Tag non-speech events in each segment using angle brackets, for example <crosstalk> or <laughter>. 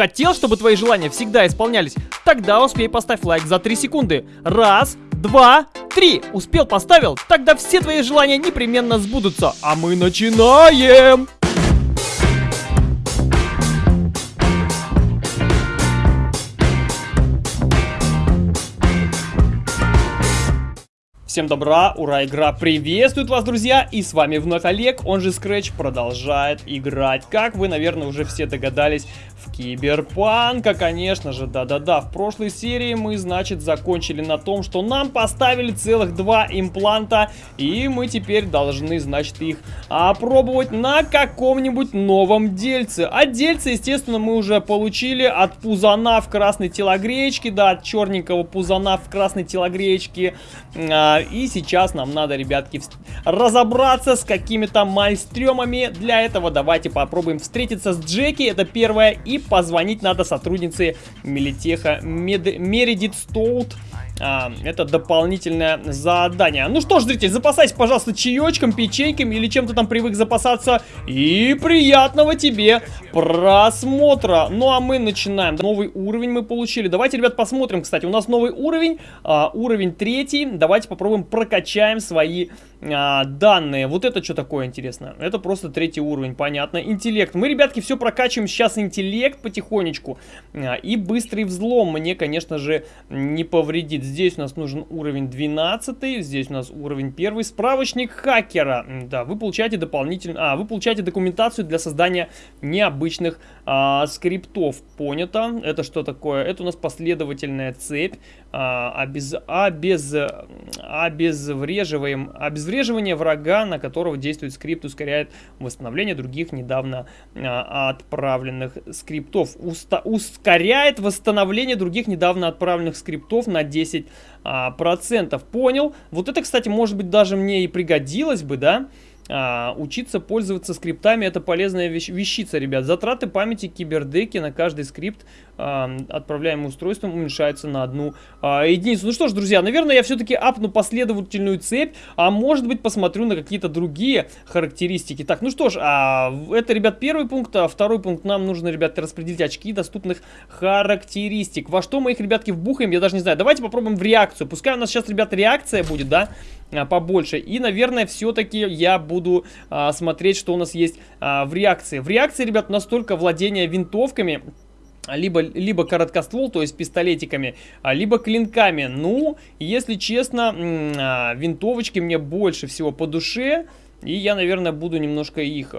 Хотел, чтобы твои желания всегда исполнялись? Тогда успей поставь лайк за 3 секунды. Раз, два, три. Успел, поставил? Тогда все твои желания непременно сбудутся. А мы начинаем! Всем добра, ура, игра приветствует вас, друзья, и с вами вновь Олег, он же Scratch, продолжает играть, как вы, наверное, уже все догадались, в Киберпанка, конечно же, да-да-да. В прошлой серии мы, значит, закончили на том, что нам поставили целых два импланта, и мы теперь должны, значит, их опробовать на каком-нибудь новом дельце. А дельце, естественно, мы уже получили от пузана в красной телогречке, да, от черненького пузана в красной телогречке. А, и сейчас нам надо, ребятки, разобраться с какими-то мальстремами. Для этого давайте попробуем встретиться с Джеки, это первое, и позвонить надо сотруднице Мелитеха Мед... Мередит Стоут. А, это дополнительное задание. Ну что ж, зритель, запасайся, пожалуйста, чаечком, печеньками или чем-то там привык запасаться. И приятного тебе просмотра. Ну а мы начинаем. Новый уровень мы получили. Давайте, ребят, посмотрим, кстати. У нас новый уровень, а, уровень третий. Давайте попробуем прокачаем свои а, данные. Вот это что такое интересно? Это просто третий уровень, понятно. Интеллект. Мы, ребятки, все прокачиваем сейчас интеллект потихонечку. А, и быстрый взлом мне, конечно же, не повредит. Здесь у нас нужен уровень 12, здесь у нас уровень 1. Справочник хакера. Да, вы получаете дополнительно... А, вы получаете документацию для создания необычных а, скриптов. Понято. Это что такое? Это у нас последовательная цепь. А, обез... Обез... Обезвреживаем... Обезвреживание врага, на которого действует скрипт, ускоряет восстановление других недавно а, отправленных скриптов. Уста... Ускоряет восстановление других недавно отправленных скриптов на 10 10%. А. Понял. Вот это, кстати, может быть, даже мне и пригодилось бы, да? А, учиться пользоваться скриптами это полезная вещ вещица, ребят. Затраты памяти кибердеки на каждый скрипт а, отправляемым устройством уменьшаются на одну а, единицу. Ну что ж, друзья, наверное, я все-таки апну последовательную цепь, а может быть посмотрю на какие-то другие характеристики. Так, ну что ж, а, это, ребят, первый пункт, а второй пункт нам нужно, ребят, распределить очки доступных характеристик. Во что мы их, ребятки, вбухаем, я даже не знаю. Давайте попробуем в реакцию. Пускай у нас сейчас, ребят, реакция будет, да, побольше. И, наверное, все-таки я буду а, смотреть, что у нас есть а, в реакции. В реакции, ребят, настолько владение винтовками либо, либо короткоствол, то есть пистолетиками, а, либо клинками. Ну, если честно, а, винтовочки мне больше всего по душе. И я, наверное, буду немножко их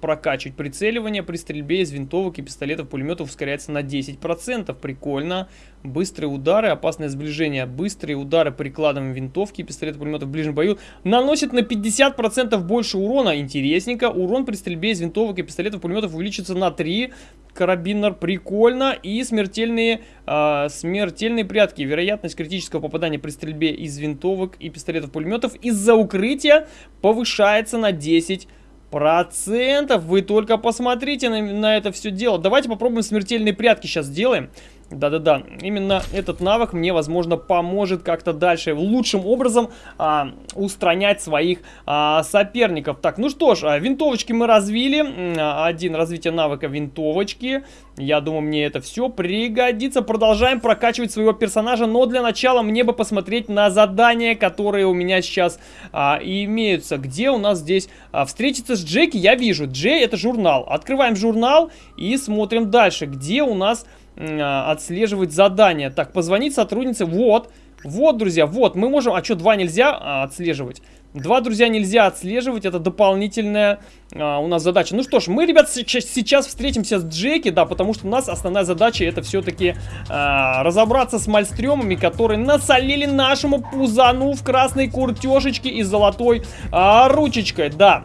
прокачивать. Прицеливание при стрельбе из винтовок и пистолетов, пулеметов ускоряется на 10%. Прикольно. Быстрые удары, опасное сближение. Быстрые удары прикладом винтовки пистолета, пулеметов в ближнем бою наносят на 50% больше урона. Интересненько. Урон при стрельбе из винтовок и пистолетов, пулеметов увеличится на 3 карабинер, прикольно. И смертельные, э, смертельные прятки. Вероятность критического попадания при стрельбе из винтовок и пистолетов-пулеметов из-за укрытия повышается на 10 процентов. Вы только посмотрите на, на это все дело. Давайте попробуем смертельные прятки сейчас сделаем. Да-да-да, именно этот навык мне, возможно, поможет как-то дальше лучшим образом а, устранять своих а, соперников. Так, ну что ж, а, винтовочки мы развили. Один развитие навыка винтовочки. Я думаю, мне это все пригодится. Продолжаем прокачивать своего персонажа, но для начала мне бы посмотреть на задания, которые у меня сейчас а, имеются. Где у нас здесь а, встретиться с Джеки? Я вижу, Джей это журнал. Открываем журнал и смотрим дальше, где у нас а, отслеживать задания. Так, позвонить сотруднице. Вот. Вот, друзья, вот. Мы можем... А что, два нельзя а, отслеживать? Два, друзья, нельзя отслеживать. Это дополнительная а, у нас задача. Ну что ж, мы, ребят, сейчас встретимся с Джеки, да, потому что у нас основная задача это все-таки а, разобраться с мальстремами, которые насолили нашему пузану в красной куртешечке и золотой а, ручечкой, да.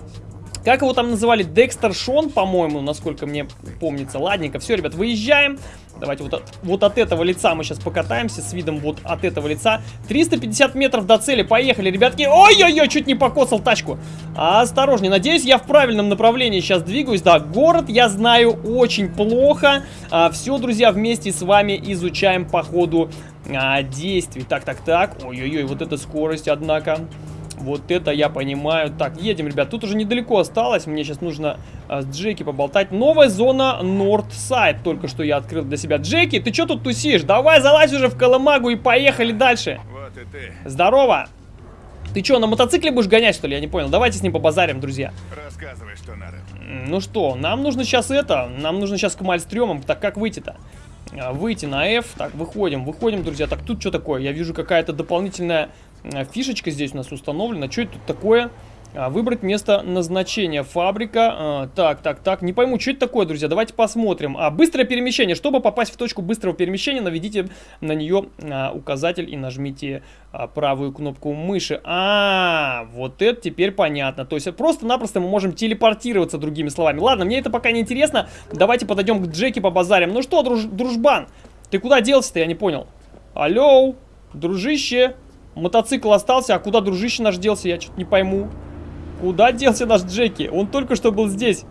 Как его там называли? Декстер Шон, по-моему, насколько мне помнится. Ладненько, все, ребят, выезжаем. Давайте вот от, вот от этого лица мы сейчас покатаемся с видом вот от этого лица. 350 метров до цели. Поехали, ребятки. Ой-ой-ой, чуть не покоцал тачку. Осторожнее. Надеюсь, я в правильном направлении сейчас двигаюсь. Да, город я знаю очень плохо. А, все, друзья, вместе с вами изучаем по ходу а, действий. Так, так, так. Ой-ой-ой, вот эта скорость, однако. Вот это я понимаю. Так, едем, ребят. Тут уже недалеко осталось. Мне сейчас нужно а, с Джеки поболтать. Новая зона Нордсайд. Только что я открыл для себя. Джеки, ты что тут тусишь? Давай залазь уже в Колымагу и поехали дальше. Вот и ты. Здорово. Ты что, на мотоцикле будешь гонять, что ли? Я не понял. Давайте с ним побазарим, друзья. Рассказывай, что надо. Ну что, нам нужно сейчас это. Нам нужно сейчас к Мальстрёмам. Так как выйти-то? А, Выйти на F. Так, выходим, выходим, друзья. Так, тут что такое? Я вижу какая-то дополнительная фишечка здесь у нас установлена. Что это тут такое? А, Выбрать место назначения. Фабрика. А, Так, так, так. Не пойму, что это такое, друзья. Давайте посмотрим. А, быстрое перемещение. Чтобы попасть в точку быстрого перемещения, наведите на нее а, указатель и нажмите а, правую кнопку мыши. А, вот это теперь понятно. То есть просто-напросто мы можем телепортироваться, другими словами. Ладно, мне это пока не интересно. Давайте подойдем к Джеки по базарям. Ну что, друж- дружбан, ты куда делся-то, я не понял. Алло, дружище. Мотоцикл остался, а куда дружище наш делся, я что-то не пойму. Куда делся наш Джеки? Он только что был здесь.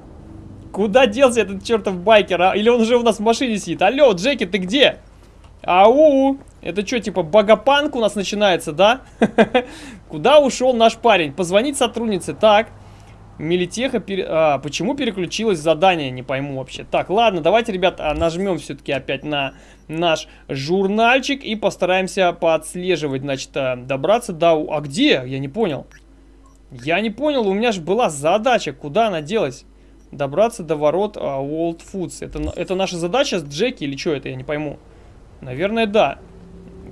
Куда делся этот чертов байкер, а? Или он уже у нас в машине сидит? Алло, Джеки, ты где? Ау! Это что, типа багапанк у нас начинается, да? <laughs> Куда ушел наш парень? Позвонить сотруднице. Так. Милитеха, пере... а, почему переключилось задание, не пойму вообще. Так, ладно, давайте, ребят, а, нажмем все-таки опять на наш журнальчик и постараемся поотслеживать, значит, а, добраться до... А где? Я не понял. Я не понял, у меня же была задача, куда она делась? Добраться до ворот а, World Foods. Это, это наша задача с Джеки или что это, я не пойму. Наверное, да.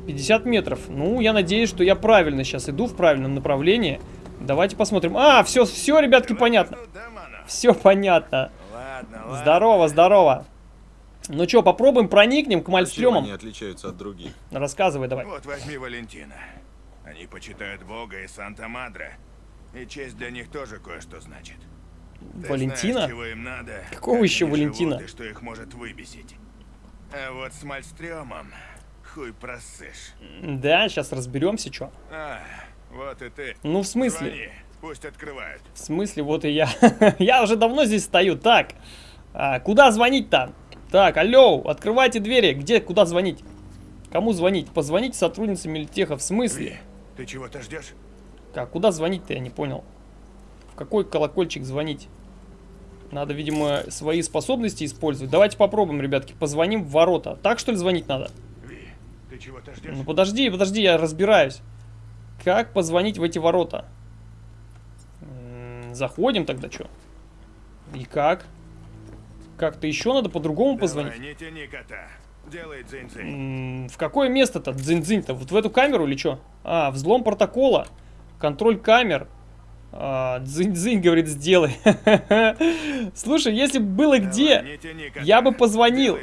50 метров. Ну, я надеюсь, что я правильно сейчас иду в правильном направлении. Давайте посмотрим. А, все, все, ребятки, понятно. Все понятно. Здорово, здорово. Ну что, попробуем проникнем к Мальстрёмам? они отличаются от других? Рассказывай давай. Вот возьми Валентина. Они почитают Бога и Санта-Мадре. И честь для них тоже кое-что значит. Ты Валентина? знаешь, чего им надо, Какого как еще Валентина? живут и что их может выбесить. А вот с Мальстрёмом хуй просышь. Да, сейчас разберемся, что. А, вот и ты. Ну, в смысле? Звони, пусть открывают. В смысле, вот и я. <laughs> я уже давно здесь стою. Так, а, куда звонить-то? Так, алло, открывайте двери. Где, куда звонить? Кому звонить? Позвоните сотруднице Мельтеха. В смысле? Ви, ты чего-то ждешь? Как, куда звонить-то, я не понял. В какой колокольчик звонить? Надо, видимо, свои способности использовать. Давайте попробуем, ребятки. Позвоним в ворота. Так, что ли, звонить надо? Ви, ты чего-то ждешь? Ну, подожди, подожди, я разбираюсь. Как позвонить в эти ворота? Заходим тогда, что? И как? Как-то еще надо по-другому позвонить? Не тяни кота. Делай дзынь-дзынь. М, В какое место-то? Дзынь-дзынь-то? Вот в эту камеру или что? А, взлом протокола. Контроль камер. А, Дзынь-дзынь, говорит, сделай. <laughs> Слушай, если бы было где, я бы позвонил.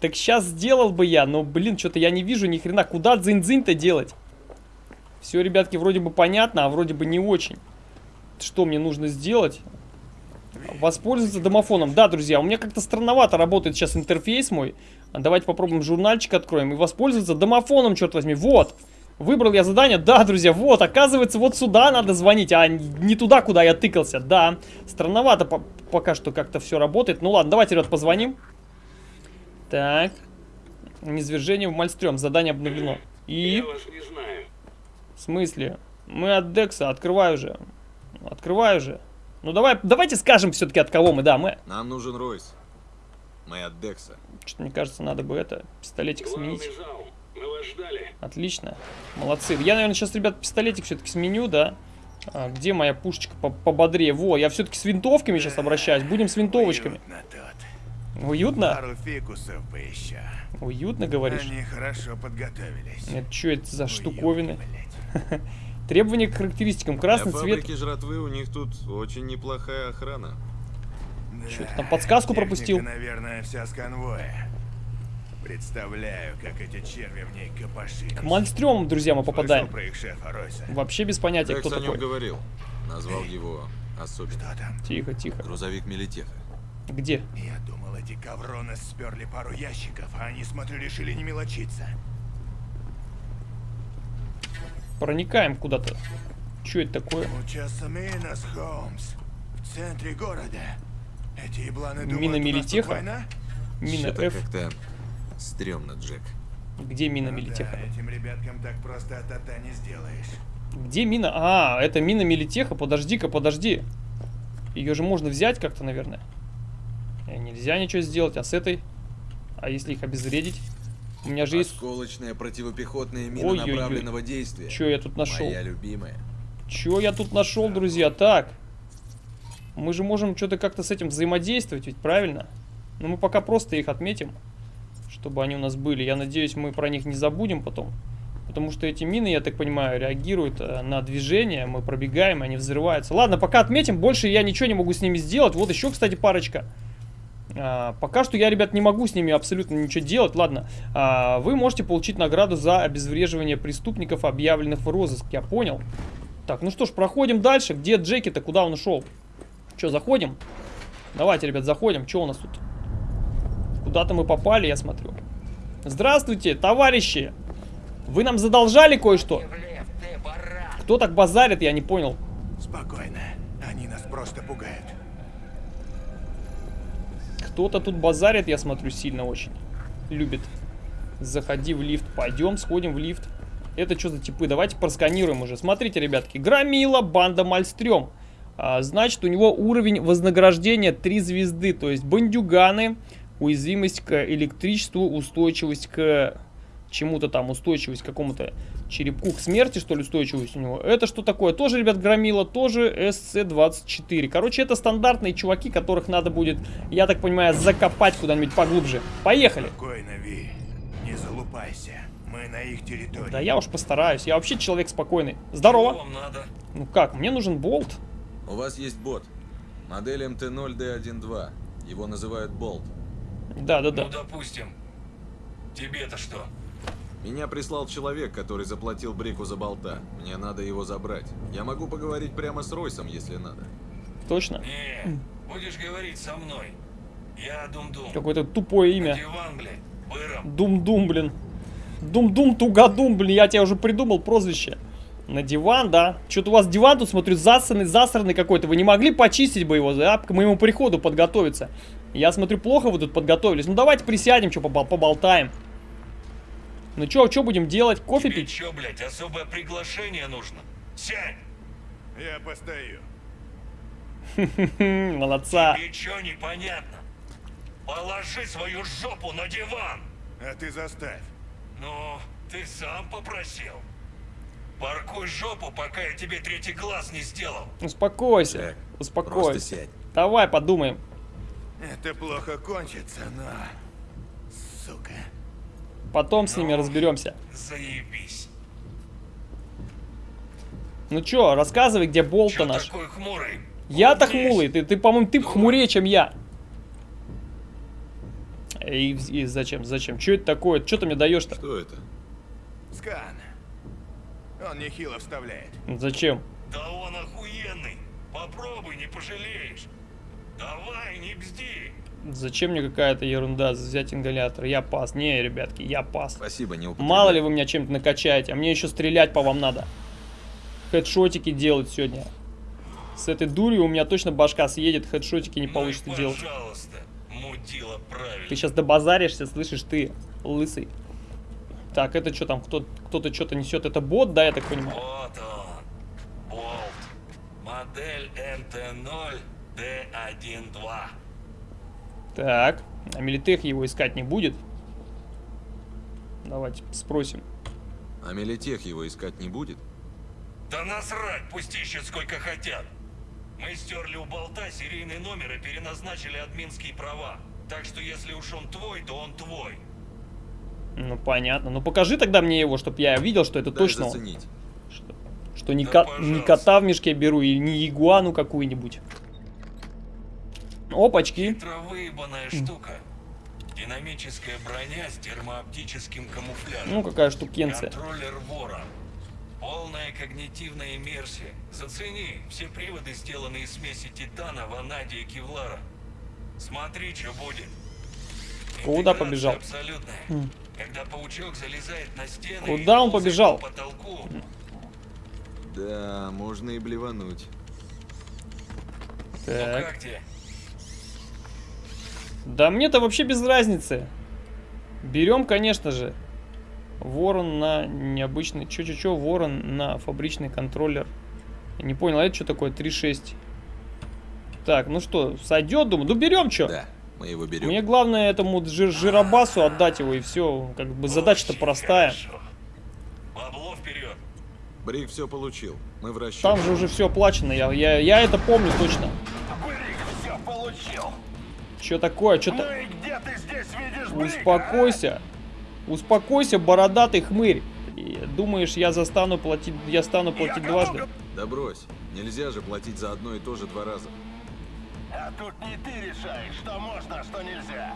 Так сейчас сделал бы я. Но, блин, что-то я не вижу ни хрена. Куда дзынь-дзынь-то делать? Все, ребятки, вроде бы понятно, а вроде бы не очень. Что мне нужно сделать? Воспользоваться домофоном. Да, друзья, у меня как-то странновато работает сейчас интерфейс мой. А Давайте попробуем журнальчик откроем и воспользоваться домофоном, черт возьми. Вот. Выбрал я задание. Да, друзья, вот. Оказывается, вот сюда надо звонить, а не туда, куда я тыкался. Да. Странновато по- пока что как-то все работает. Ну ладно, давайте, ребят, позвоним. Так. Низвержение в Мальстрём. Задание обновлено. И... Я вас не знаю. В смысле? Мы от Декса. Открывай уже. Открывай уже. Ну давай, давайте скажем все-таки от кого мы, да, мы. Нам нужен Ройс. Мы от Декса. Что-то мне кажется, надо бы это, пистолетик Главный сменить. зал. Мы вас ждали. Отлично. Молодцы. Я, наверное, сейчас, ребят, пистолетик все-таки сменю, да? А, где моя пушечка по пободрее? Во, я все-таки с винтовками сейчас обращаюсь. Будем с винтовочками. Уютно? Пару фикусов бы еще. Уютно, говоришь? Они хорошо подготовились. Это что это за Уютно, штуковины? блядь. <laughs> Требования к характеристикам. Красный Для цвет. фабрики жратвы у них тут очень неплохая охрана. Да, Чё ты там, подсказку техника, пропустил? наверное, вся с конвоя. Представляю, как эти черви в ней копошились. К Мальстрёмам, друзья, мы попадаем. про их шефа Ройса? Вообще без понятия, Декс кто о нем такой. говорил. Назвал его особенным. Что там? Тихо, тихо. Грузовик Милитеха. Где? Я думал, эти ковроны сперли пару ящиков, а они, смотрю, решили не мелочиться. Проникаем куда-то. Что это такое? В центре города. Эти ебланы думают, Мина Милитеха? Мина F. как-то стрёмно, Джек. Где мина Ну Милитеха? Да, этим ребяткам так просто от не сделаешь. Где мина? А, это мина Милитеха. Подожди-ка, подожди. Ее же можно взять как-то, наверное. Э, Нельзя ничего сделать. А с этой? А если их обезвредить? У меня же есть... Осколочная противопехотная мина Ой-ой-ой. направленного действия. Что я тут нашел? Моя любимая. Чё я тут нашел, друзья? Так. Мы же можем что-то как-то с этим взаимодействовать, ведь правильно? Но мы пока просто их отметим, чтобы они у нас были. Я надеюсь, мы про них не забудем потом. Потому что эти мины, я так понимаю, реагируют э, на движение. Мы пробегаем, они взрываются. Ладно, пока отметим. Больше я ничего не могу с ними сделать. Вот еще, кстати, парочка. А, пока что я, ребят, не могу с ними абсолютно ничего делать. Ладно, а, вы можете получить награду за обезвреживание преступников, объявленных в розыск. Я понял. Так, ну что ж, проходим дальше. Где Джеки-то? Куда он ушел? Че, заходим? Давайте, ребят, заходим. Что у нас тут? Куда-то мы попали, я смотрю. Здравствуйте, товарищи! Вы нам задолжали кое-что? Кто так базарит, я не понял. Спокойно. Они нас просто пугают. Кто-то тут базарит, я смотрю, сильно очень. Любит. Заходи в лифт. Пойдем, сходим в лифт. Это что за типы? Давайте просканируем уже. Смотрите, ребятки. Громила, банда Мальстрём. А, значит, у него уровень вознаграждения 3 звезды. То есть бандюганы, уязвимость к электричеству, устойчивость к чему-то там, устойчивость к какому-то черепку, к смерти, что ли, устойчивость у него. Это что такое? Тоже, ребят, громила, тоже SC-24. Короче, это стандартные чуваки, которых надо будет, я так понимаю, закопать куда-нибудь поглубже. Поехали! Спокойно, Ви. Не залупайся. Мы на их территории. Да я уж постараюсь. Я вообще человек спокойный. Здорово. Вам надо. Ну как, мне нужен болт. У вас есть бот. Модель МТ-0D12. Его называют Болт. Да-да-да. Ну, допустим. Тебе-то что? Меня прислал человек, который заплатил Брику за болта. Мне надо его забрать. Я могу поговорить прямо с Ройсом, если надо. Точно. Не, будешь говорить со мной. Я Дум-Дум. Какое-то тупое имя. Дум-дум, блин. Дум-дум, тугадум, блин. Я тебе уже придумал прозвище. На диван, да. Что-то у вас диван тут, смотрю, засранный, засранный какой-то. Вы не могли почистить бы его, да, к моему приходу подготовиться. Я смотрю, плохо вы тут подготовились. Ну давайте присядем, что поболтаем. Ну что, что будем делать? Кофе Тебе пить? чё, блядь, особое приглашение нужно? Сядь! Я постою. <laughs> Молодца. Тебе чё непонятно? Положи свою жопу на диван! А ты заставь. Ну, ты сам попросил. Паркуй жопу, пока я тебе третий глаз не сделал. Успокойся. Так, Просто Успокойся. сядь. Давай подумаем. Это плохо кончится, но... Сука. Потом с ними Ну. разберемся. Заебись. Ну чё, рассказывай, где болт-то наш. Я-то хмурый, ты, ты по-моему, ты хмурее, чем я. И, и зачем, зачем? Что это такое? Что ты мне даешь-то? Что это? Скан. Он нехило вставляет. Зачем? Да он охуенный. Попробуй, не пожалеешь. Давай, не бзди. Зачем мне какая-то ерунда взять ингалятор? Я пас. Не, ребятки, я пас. Спасибо, не употребляй. Мало ли вы меня чем-то накачаете, а мне еще стрелять по вам надо. Хедшотики делать сегодня. С этой дурью у меня точно башка съедет, хедшотики не Ну получится делать. пожалуйста, мудила правильно. Ты сейчас добазаришься, слышишь, ты, лысый. Так, это что там, кто- кто-то что-то несет, это бот, да, я так понимаю? Вот он. Болт. Модель МТ-0 Д1-2. Так, а Милитех его искать не будет? Давайте спросим. А Мелитех его искать не будет? Да насрать, пусть ищут сколько хотят. Мы стерли у болта серийный номер и переназначили админские права. Так что если уж он твой, то он твой. Ну, понятно. Ну, покажи тогда мне его, чтобы я видел, что это Дай точно заценить. Что, что не, Да, ко- не кота в мешке беру и не ягуану какую-нибудь. Опачки. Хитро выебанная штука. Динамическая броня с термооптическим камуфляжем. Ну, какая штукенция. Контроллер вора. Полная когнитивная иммерсия. Зацени, все приводы сделаны из смеси титана, ванадия и кевлара. Смотри, что будет. Куда побежал? Абсолютная. М. Когда паучок залезает на стены Куда он побежал? по потолку, Да, можно и блевануть. ну Так. как тебе? Да мне-то вообще без разницы. Берем, конечно же. Ворон на необычный... Чё-чё-чё, ворон на фабричный контроллер. Я не понял, а это что такое? 3.6. Так, ну что, сойдет, думаю. Ну берем что? Да, мы его берем. Мне главное этому жир жиробасу отдать его и все. Как бы задача-то простая. хорошо. Бабло вперед. Брик все получил. Мы в расчете. Там же уже все оплачено. Я, я, я это помню точно. Что такое? Что Ну то и где ты здесь видишь Брика, Успокойся. Успокойся, бородатый хмырь. И думаешь, я застану платить, я стану платить кому дважды? говорю? Да брось. Нельзя же платить за одно и то же два раза. А тут не ты решаешь, что можно, а что нельзя.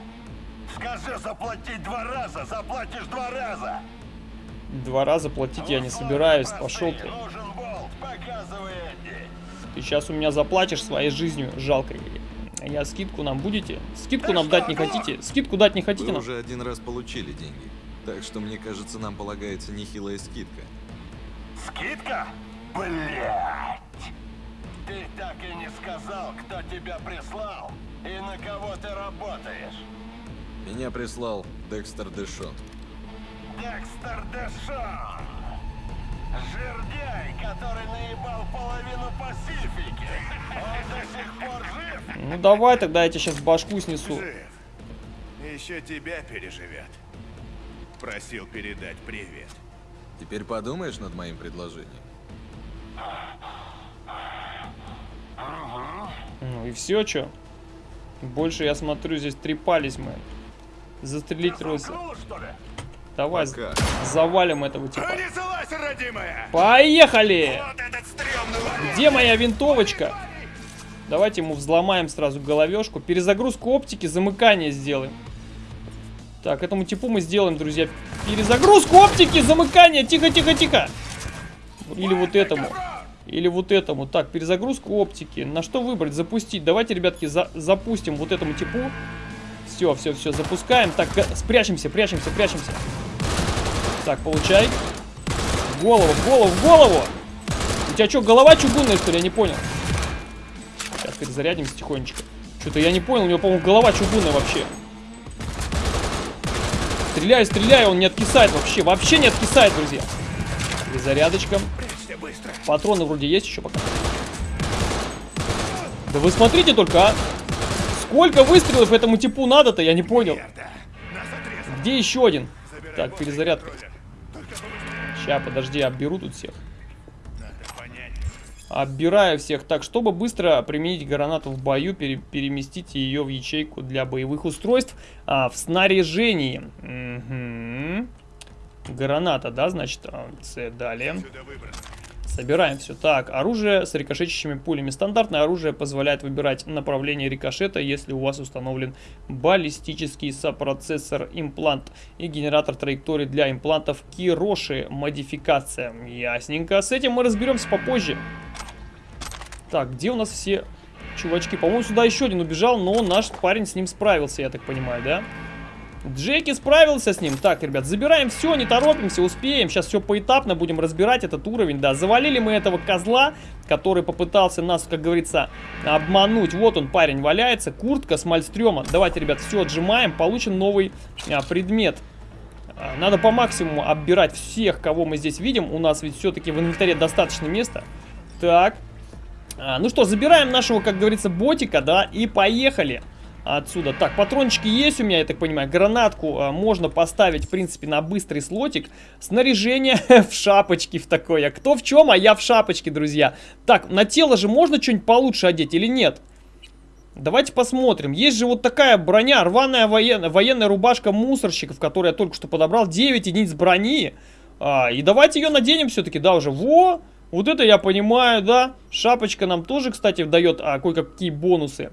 Скажи заплатить два раза, заплатишь два раза. Два раза платить я не собираюсь. Пошел ты. Нужен болт, показывай Эдди. Ты сейчас у меня заплатишь своей жизнью жалкой. Я скидку нам будете? Скидку Да нам что, дать не хотите? Скидку дать не хотите Вы нам? уже один раз получили деньги. Так что, мне кажется, нам полагается нехилая скидка. Скидка? Блять! Ты так и не сказал, кто тебя прислал и на кого ты работаешь. Меня прислал Декстер Дэшон. Декстер Дэшон. Жердяй, который наебал половину Пасифики. Он до сих пор жив? Ну давай тогда я тебе сейчас башку снесу. Жив. Еще тебя переживет. Просил передать привет. Теперь подумаешь над моим предложением? Ну и все, что? Больше я смотрю, здесь трепались мы. Застрелить ли? Давай Пока. завалим этого типа. Понеслась, родимая! Поехали! Вот! Где моя винтовочка? Давайте ему взломаем сразу головешку. Перезагрузку оптики, замыкание сделаем. Так, этому типу мы сделаем, друзья. Перезагрузку оптики, замыкание. Тихо, тихо, тихо. Или вот этому. Или вот этому. Так, перезагрузку оптики. На что выбрать? Запустить. Давайте, ребятки, за- запустим вот этому типу. Все, все, все, запускаем. Так, спрячемся, прячемся, прячемся. Так, получай. Голову, в голову, в голову. У тебя что, голова чугунная, что ли? Я не понял. Сейчас перезарядимся тихонечко. Что-то я не понял, у него, по-моему, голова чугунная вообще. Стреляй, стреляй, он не откисает вообще. Вообще не откисает, друзья. Перезарядочка. Патроны вроде есть еще пока. Да вы смотрите только, а. Сколько выстрелов этому типу надо-то, я не понял. Где еще один? Так, перезарядка. Ща, подожди, обберу тут всех. Оббираю всех. Так, чтобы быстро применить гранату в бою, пере- переместите ее в ячейку для боевых устройств а, в снаряжении. Мгм. Граната, да, значит, а, С, далее. Сюда. Собираем все. Так, оружие с рикошетящими пулями. Стандартное оружие позволяет выбирать направление рикошета, если у вас установлен баллистический сопроцессор имплант и генератор траектории для имплантов Кироши. Модификация. Ясненько. С этим мы разберемся попозже. Так, где у нас все чувачки? По-моему, сюда еще один убежал, но наш парень с ним справился, я так понимаю, да? Джеки справился с ним. Так, ребят, забираем все, не торопимся, успеем. Сейчас все поэтапно будем разбирать этот уровень. Да, завалили мы этого козла, который попытался нас, как говорится, обмануть. Вот он, парень, валяется. Куртка с мальстрема. Давайте, ребят, все отжимаем. Получим новый а, предмет. А, Надо по максимуму оббирать всех, кого мы здесь видим. У нас ведь все-таки в инвентаре достаточно места. Так. А, ну что, забираем нашего, как говорится, ботика, да, и поехали отсюда. Так, патрончики есть у меня, я так понимаю. Гранатку а, можно поставить, в принципе, на быстрый слотик. Снаряжение <laughs> в шапочке в такой. А кто в чем, а я в шапочке, друзья. Так, на тело же можно что-нибудь получше одеть или нет? Давайте посмотрим. Есть же вот такая броня, рваная военная, военная рубашка мусорщиков, которую я только что подобрал. 9 единиц брони. А, и давайте ее наденем все-таки, да, уже. Во! Вот это я понимаю, да. Шапочка нам тоже, кстати, дает а, кое-какие бонусы.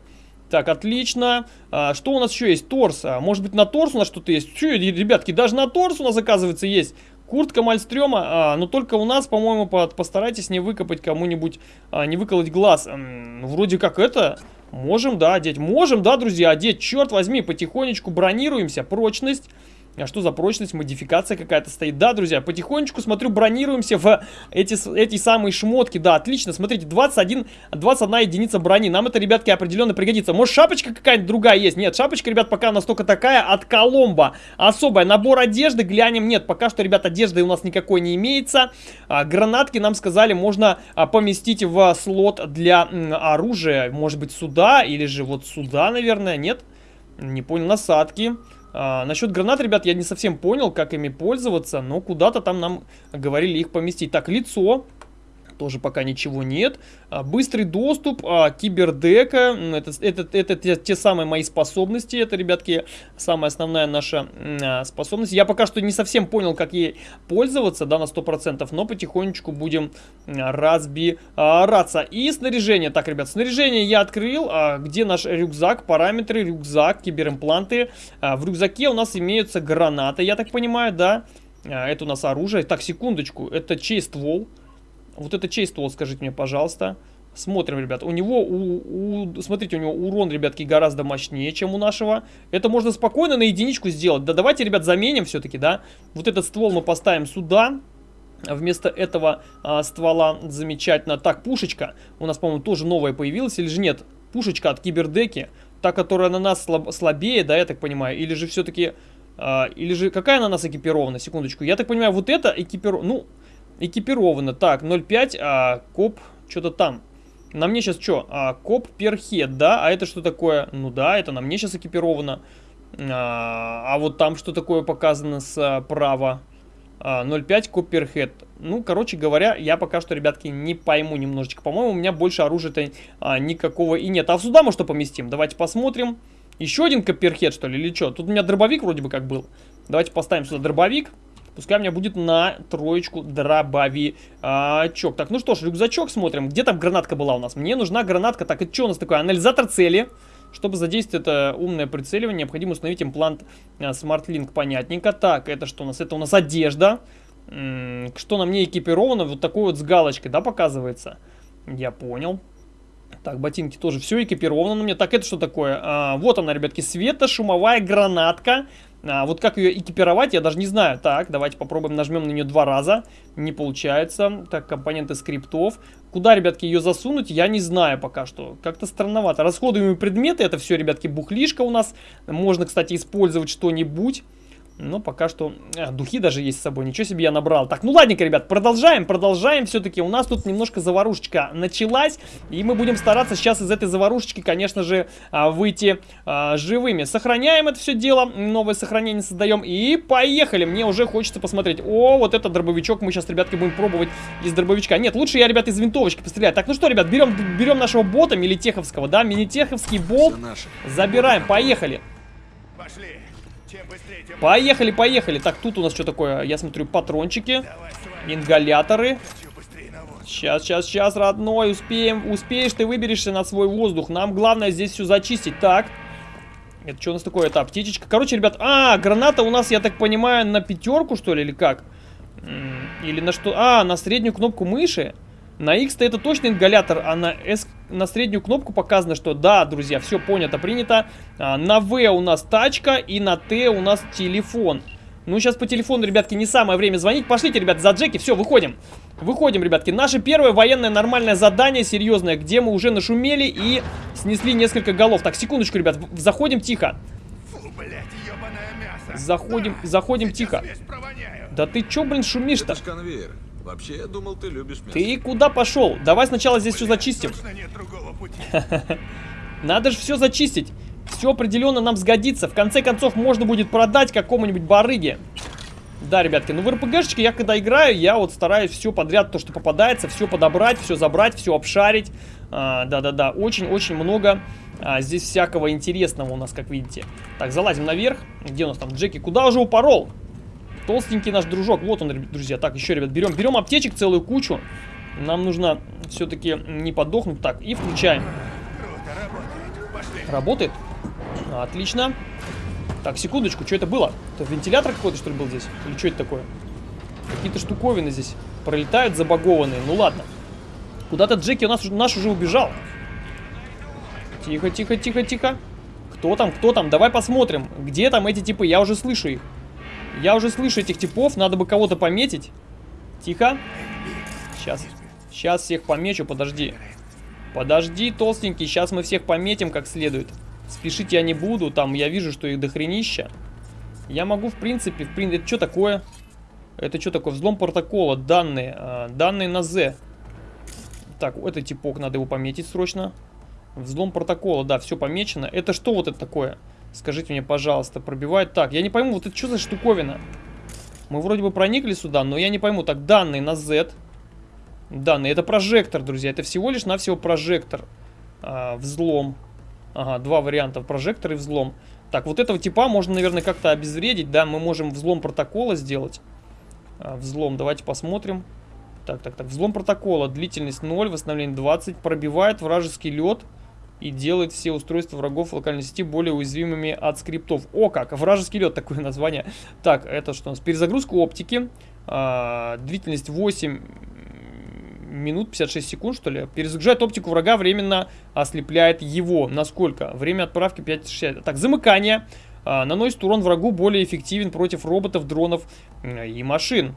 Так, отлично. А, что у нас еще есть? Торс. А, может быть, на торс у нас что-то есть? Че, ребятки, даже на торс у нас, оказывается, есть. Куртка Мальстрема, а, но только у нас, по-моему, по- постарайтесь не выкопать кому-нибудь, а, не выколоть глаз. М, ну, вроде как это, можем, да, одеть. Можем, да, друзья, одеть. Черт возьми, потихонечку бронируемся. Прочность. А что за прочность, модификация какая-то стоит? Да, друзья, потихонечку, смотрю, бронируемся в эти, эти самые шмотки. Да, отлично, смотрите, 21, 21 единица брони. Нам это, ребятки, определенно пригодится. Может, шапочка какая-нибудь другая есть? Нет, шапочка, ребят, пока настолько такая от Коломбо. Особая. Набор одежды, глянем. Нет, пока что, ребят, одежды у нас никакой не имеется. А, гранатки, нам сказали, можно а, поместить в слот для м, оружия. Может быть, сюда или же вот сюда, наверное, нет? Не понял, насадки. А, насчет гранат, ребят, я не совсем понял, как ими пользоваться, но куда-то там нам говорили их поместить. Так, лицо. Тоже пока ничего нет. А, быстрый доступ, а, кибердека. Это, это, это те, те самые мои способности. Это, ребятки, самая основная наша а, способность. Я пока что не совсем понял, как ей пользоваться, да, на 100%, но потихонечку будем разбираться. И снаряжение. Так, ребят, снаряжение я открыл. Где наш рюкзак? Параметры, рюкзак, киберимпланты. В рюкзаке у нас имеются гранаты, я так понимаю, да. Это у нас оружие. Так, секундочку. Это чей ствол? Вот это чей ствол, скажите мне, пожалуйста. Смотрим, ребят. У него, у, у, смотрите, у него урон, ребятки, гораздо мощнее, чем у нашего. Это можно спокойно на единичку сделать. Да давайте, ребят, заменим все-таки, да. Вот этот ствол мы поставим сюда. Вместо этого а, ствола замечательно. Так, пушечка. У нас, по-моему, тоже новая появилась. Или же нет? Пушечка от кибердеки. Та, которая на нас слаб, слабее, да, я так понимаю. Или же все-таки... А, или же какая на нас экипирована? Секундочку. Я так понимаю, вот это экипирована... Ну, экипирована. Так, 0.5, а коп что-то там. На мне сейчас что? А, коп перхед, да? А это что такое? Ну да, это на мне сейчас экипировано. А, а вот там что такое показано справа? А, 0.5 коп перхед. Ну, короче говоря, я пока что, ребятки, не пойму немножечко. По-моему, у меня больше оружия-то а, никакого и нет. А сюда мы что поместим? Давайте посмотрим. Еще один коперхед, что ли, или что? Тут у меня дробовик вроде бы как был. Давайте поставим сюда дробовик. Пускай у меня будет на троечку дробовичок. Так, ну что ж, рюкзачок смотрим. Где там гранатка была у нас? Мне нужна гранатка. Так, это что у нас такое? Анализатор цели. Чтобы задействовать это умное прицеливание, необходимо установить имплант а, SmartLink. Понятненько. Так, это что у нас? Это у нас одежда. Что на мне экипировано? Вот такой вот с галочкой, да, показывается? Я понял. Так, ботинки тоже все экипировано на мне. Так, это что такое? А, вот она, ребятки, светошумовая гранатка. А, вот как ее экипировать, я даже не знаю. Так, давайте попробуем, нажмем на нее два раза. Не получается. Так, компоненты скриптов. Куда, ребятки, ее засунуть, я не знаю пока что. Как-то странновато. Расходуемые предметы, это все, ребятки, бухлишка у нас. Можно, кстати, использовать что-нибудь. Но пока что... А, духи даже есть с собой. Ничего себе я набрал. Так, ну ладненько, ребят, продолжаем, продолжаем. Все-таки у нас тут немножко заварушечка началась. И мы будем стараться сейчас из этой заварушечки, конечно же, а, выйти а, живыми. Сохраняем это все дело. Новое сохранение создаем. И поехали. Мне уже хочется посмотреть. О, вот этот дробовичок мы сейчас, ребятки, будем пробовать из дробовичка. Нет, лучше я, ребят, из винтовочки пострелять. Так, ну что, ребят, берем, берем нашего бота, милитеховского, да, мини-теховский болт. Забираем, поехали. Пошли. Поехали, поехали. Так, тут у нас что такое? Я смотрю, патрончики, ингаляторы. Сейчас, сейчас, сейчас, родной, успеем. Успеешь, ты выберешься на свой воздух. Нам главное здесь все зачистить. Так. Это что у нас такое? Это аптечечка. Короче, ребят, а, граната у нас, я так понимаю, на пятерку, что ли, или как? Или на что? А, на среднюю кнопку мыши. На X-то это точно ингалятор, а на S, на среднюю кнопку показано, что да, друзья, все понято, принято. А, на V у нас тачка и на T у нас телефон. Ну, сейчас по телефону, ребятки, не самое время звонить. Пошлите, ребят, за Джеки, все, выходим. Выходим, ребятки. Наше первое военное нормальное задание, серьезное, где мы уже нашумели и снесли несколько голов. Так, секундочку, ребят, в- заходим тихо. Фу, блядь. Заходим, заходим тихо. Да ты чё, блин, шумишь-то? Вообще, я думал, ты любишь мясо. Ты куда пошел? Давай сначала здесь все Блядь, зачистим. Точно нет другого пути. <laughs> Надо же все зачистить. Все определенно нам сгодится. В конце концов, можно будет продать какому-нибудь барыге. Да, ребятки, ну в РПГшечке я когда играю, я вот стараюсь все подряд, то, что попадается, все подобрать, все забрать, все обшарить. А, Да-да-да, очень-очень много а, здесь всякого интересного у нас, как видите. Так, залазим наверх. Где у нас там Джеки? Куда уже упорол? Толстенький наш дружок. Вот он, друзья. Так, еще, ребят, берем, берем аптечек целую кучу. Нам нужно все-таки не подохнуть. Так, и включаем. Круто, работает. Пошли. Отлично. Так, секундочку, что это было? Это вентилятор какой-то, что ли, был здесь? Или что это такое? Какие-то штуковины здесь пролетают забагованные. Ну ладно. Куда-то Джеки у нас, наш уже убежал. Тихо, тихо, тихо, тихо. Кто там, кто там? Давай посмотрим. Где там эти типы? Я уже слышу их. Я уже слышу этих типов, надо бы кого-то пометить. Тихо. Сейчас. Сейчас всех помечу, подожди. Подожди, толстенький, сейчас мы всех пометим как следует. Спешить я не буду, там я вижу, что их дохренища. Я могу, в принципе, в принципе... Это что такое? Это что такое? Взлом протокола, данные. Э, данные на Z. Так, это типок, надо его пометить срочно. Взлом протокола, да, все помечено. Это что вот это такое? Скажите мне, пожалуйста, пробивает. Так, я не пойму, вот это что за штуковина? Мы вроде бы проникли сюда, но я не пойму. Так, данные на Z. Данные, это прожектор, друзья. Это всего лишь навсего прожектор. А, взлом. Ага, два варианта, прожектор и взлом. Так, вот этого типа можно, наверное, как-то обезвредить, да? Мы можем взлом протокола сделать. А, взлом, давайте посмотрим. Так, так, так, взлом протокола, длительность 0, восстановление 20, пробивает вражеский лед и делает все устройства врагов в локальной сети более уязвимыми от скриптов. О как, вражеский лед, такое название. Так, это что у нас? Перезагрузка оптики, а, длительность 8 минут 56 секунд, что ли. Перезагружает оптику врага, временно ослепляет его. Насколько? Время отправки 5-60. Так, замыкание. А, наносит урон врагу более эффективен против роботов, дронов и машин.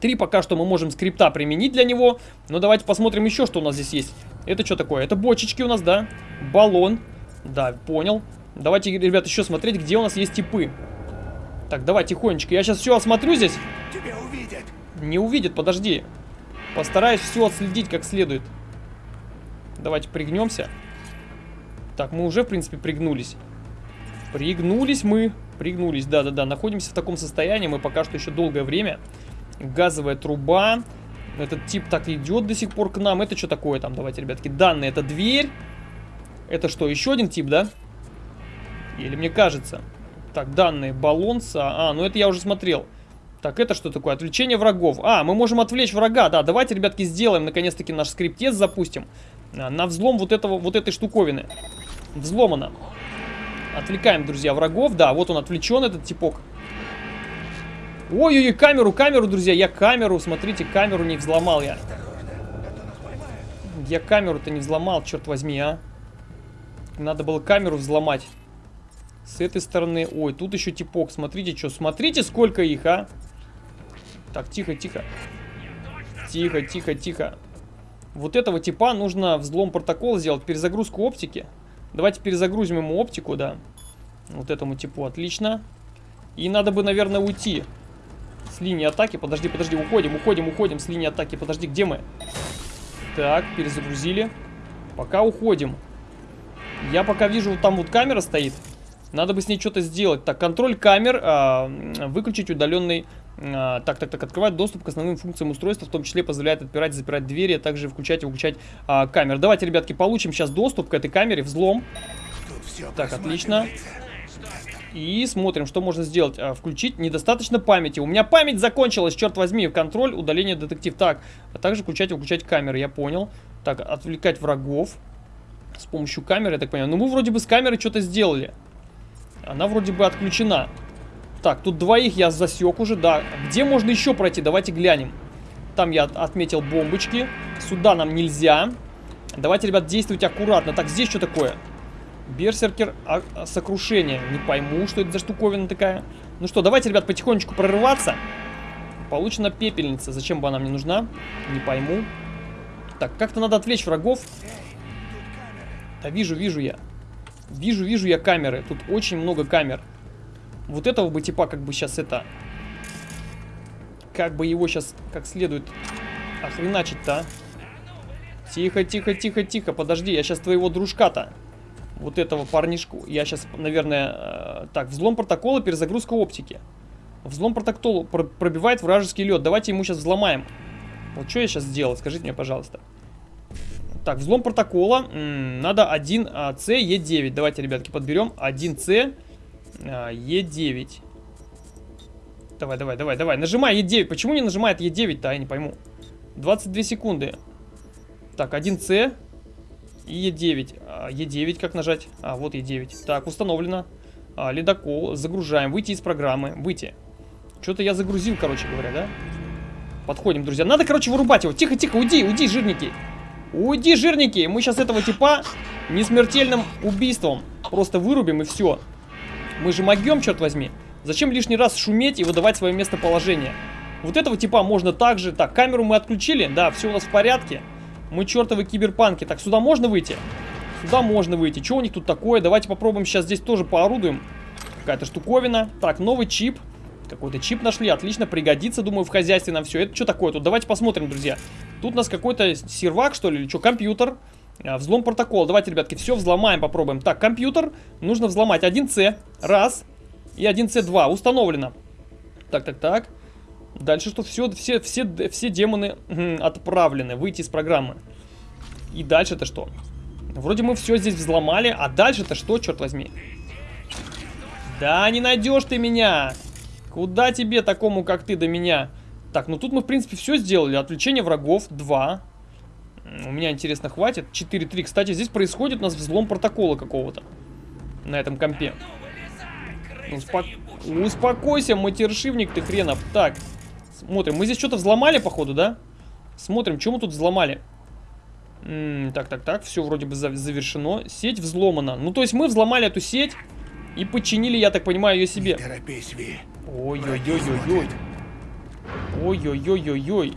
Три пока что мы можем скрипта применить для него. Но давайте посмотрим еще, что у нас здесь есть. Это что такое? Это бочечки у нас, да? Баллон. Да, понял. Давайте, ребят, еще смотреть, где у нас есть типы. Так, давай тихонечко. Я сейчас все осмотрю здесь. Тебя увидят. Не увидят, подожди. Постараюсь все отследить как следует. Давайте пригнемся. Так, мы уже, в принципе, пригнулись. Пригнулись мы. Пригнулись, да-да-да. Находимся в таком состоянии. Мы пока что еще долгое время. Газовая труба. Этот тип так идет до сих пор к нам. Это что такое там? Давайте, ребятки. Данные. Это дверь. Это что, еще один тип, да? Или мне кажется. Так, данные. Баллонса. А, ну это я уже смотрел. Так, это что такое? Отвлечение врагов. А, мы можем отвлечь врага. Да, давайте, ребятки, сделаем, наконец-таки, наш скриптец запустим. А, на взлом вот, этого, вот этой штуковины. Взломано. Отвлекаем, друзья, врагов. Да, вот он отвлечен, этот типок. Ой-ой-ой, камеру, камеру, друзья. Я камеру, смотрите, камеру не взломал я. Я камеру-то не взломал, черт возьми, а. Надо было камеру взломать. С этой стороны. Ой, тут еще типок. Смотрите, что. Смотрите, сколько их, а. Так, тихо, тихо. Тихо, тихо, тихо. Вот этого типа нужно взлом протокола сделать, перезагрузку оптики. Давайте перезагрузим ему оптику, да. Вот этому типу, отлично. И надо бы, наверное, уйти с линии атаки. Подожди, подожди, уходим, уходим, уходим с линии атаки. Подожди, где мы? Так, перезагрузили. Пока уходим. Я пока вижу, вот там вот камера стоит. Надо бы с ней что-то сделать. Так, контроль камер. А, выключить удаленный а, так, так, так, открывает доступ к основным функциям устройства, в том числе позволяет отпирать и запирать двери, а также включать и выключать а, камеры. Давайте, ребятки, получим сейчас доступ к этой камере, взлом. Так, отлично. И смотрим, что можно сделать. А, включить недостаточно памяти. У меня память закончилась, черт возьми. Контроль, удаление, детектив. Так, а также включать и выключать камеры, я понял. Так, отвлекать врагов с помощью камеры, я так понимаю. Ну, мы вроде бы с камерой что-то сделали. Она вроде бы отключена. Так, тут двоих я засек уже, да. Где можно еще пройти? Давайте глянем. Там я отметил бомбочки. Сюда нам нельзя. Давайте, ребят, действовать аккуратно. Так, здесь что такое? Берсеркер а, а, сокрушение. Не пойму, что это за штуковина такая. Ну что, давайте, ребят, потихонечку прорываться. Получена пепельница. Зачем бы она мне нужна? Не пойму. Так, как-то надо отвлечь врагов. Да вижу, вижу я. Вижу, вижу я камеры. Тут очень много камер. Вот этого бы типа как бы сейчас это... Как бы его сейчас как следует охреначить-то, а? Тихо, тихо, тихо, тихо, подожди, я сейчас твоего дружка-то. Вот этого парнишку. Я сейчас, наверное... Э, так, взлом протокола, перезагрузка оптики. Взлом протокола про пробивает вражеский лед. Давайте ему сейчас взломаем. Вот что я сейчас сделал, скажите мне, пожалуйста. Так, взлом протокола. Надо 1C, E9. Давайте, ребятки, подберем. 1C, Е9. Давай, давай, давай, давай. Нажимай Е9. Почему не нажимает Е9-то, я не пойму. 22 секунды. Так, 1С и Е9. Е9 как нажать? А, вот Е9. Так, установлено. А, ледокол. Загружаем. Выйти из программы. Выйти. Что-то я загрузил, короче говоря, да? Подходим, друзья. Надо, короче, вырубать его. Тихо, тихо, уйди, уйди, жирники. Уйди, жирники. Мы сейчас этого типа несмертельным убийством просто вырубим и все. Мы же могем, черт возьми. Зачем лишний раз шуметь и выдавать свое местоположение? Вот этого типа можно также... Так, камеру мы отключили. Да, все у нас в порядке. Мы чертовы киберпанки. Так, сюда можно выйти? Сюда можно выйти. Что у них тут такое? Давайте попробуем сейчас здесь тоже поорудуем. Какая-то штуковина. Так, новый чип. Какой-то чип нашли. Отлично, пригодится, думаю, в хозяйстве нам все. Это что такое тут? Давайте посмотрим, друзья. Тут у нас какой-то сервак, что ли, или что? Компьютер. А, взлом протокола. Давайте, ребятки, все взломаем, попробуем. Так, компьютер. Нужно взломать 1С. Раз. И 1С2. Установлено. Так, так, так. Дальше что? Все, все, все, все демоны отправлены. Выйти из программы. И дальше-то что? Вроде мы все здесь взломали. А дальше-то что, черт возьми? Да, не найдешь ты меня. Куда тебе, такому, как ты, до меня? Так, ну тут мы, в принципе, все сделали. Отвлечение врагов 2. У меня, интересно, хватит. 4-3. Кстати, здесь происходит у нас взлом протокола какого-то. На этом компе. Успок... Успокойся, матершивник ты хренов. Так, смотрим. Мы здесь что-то взломали, походу, да? Смотрим, что мы тут взломали. М -м, так, так, так. Все вроде бы завершено. Сеть взломана. Ну, то есть мы взломали эту сеть и подчинили, я так понимаю, ее себе. Ой-ой-ой-ой-ой. Ой-ой-ой-ой-ой.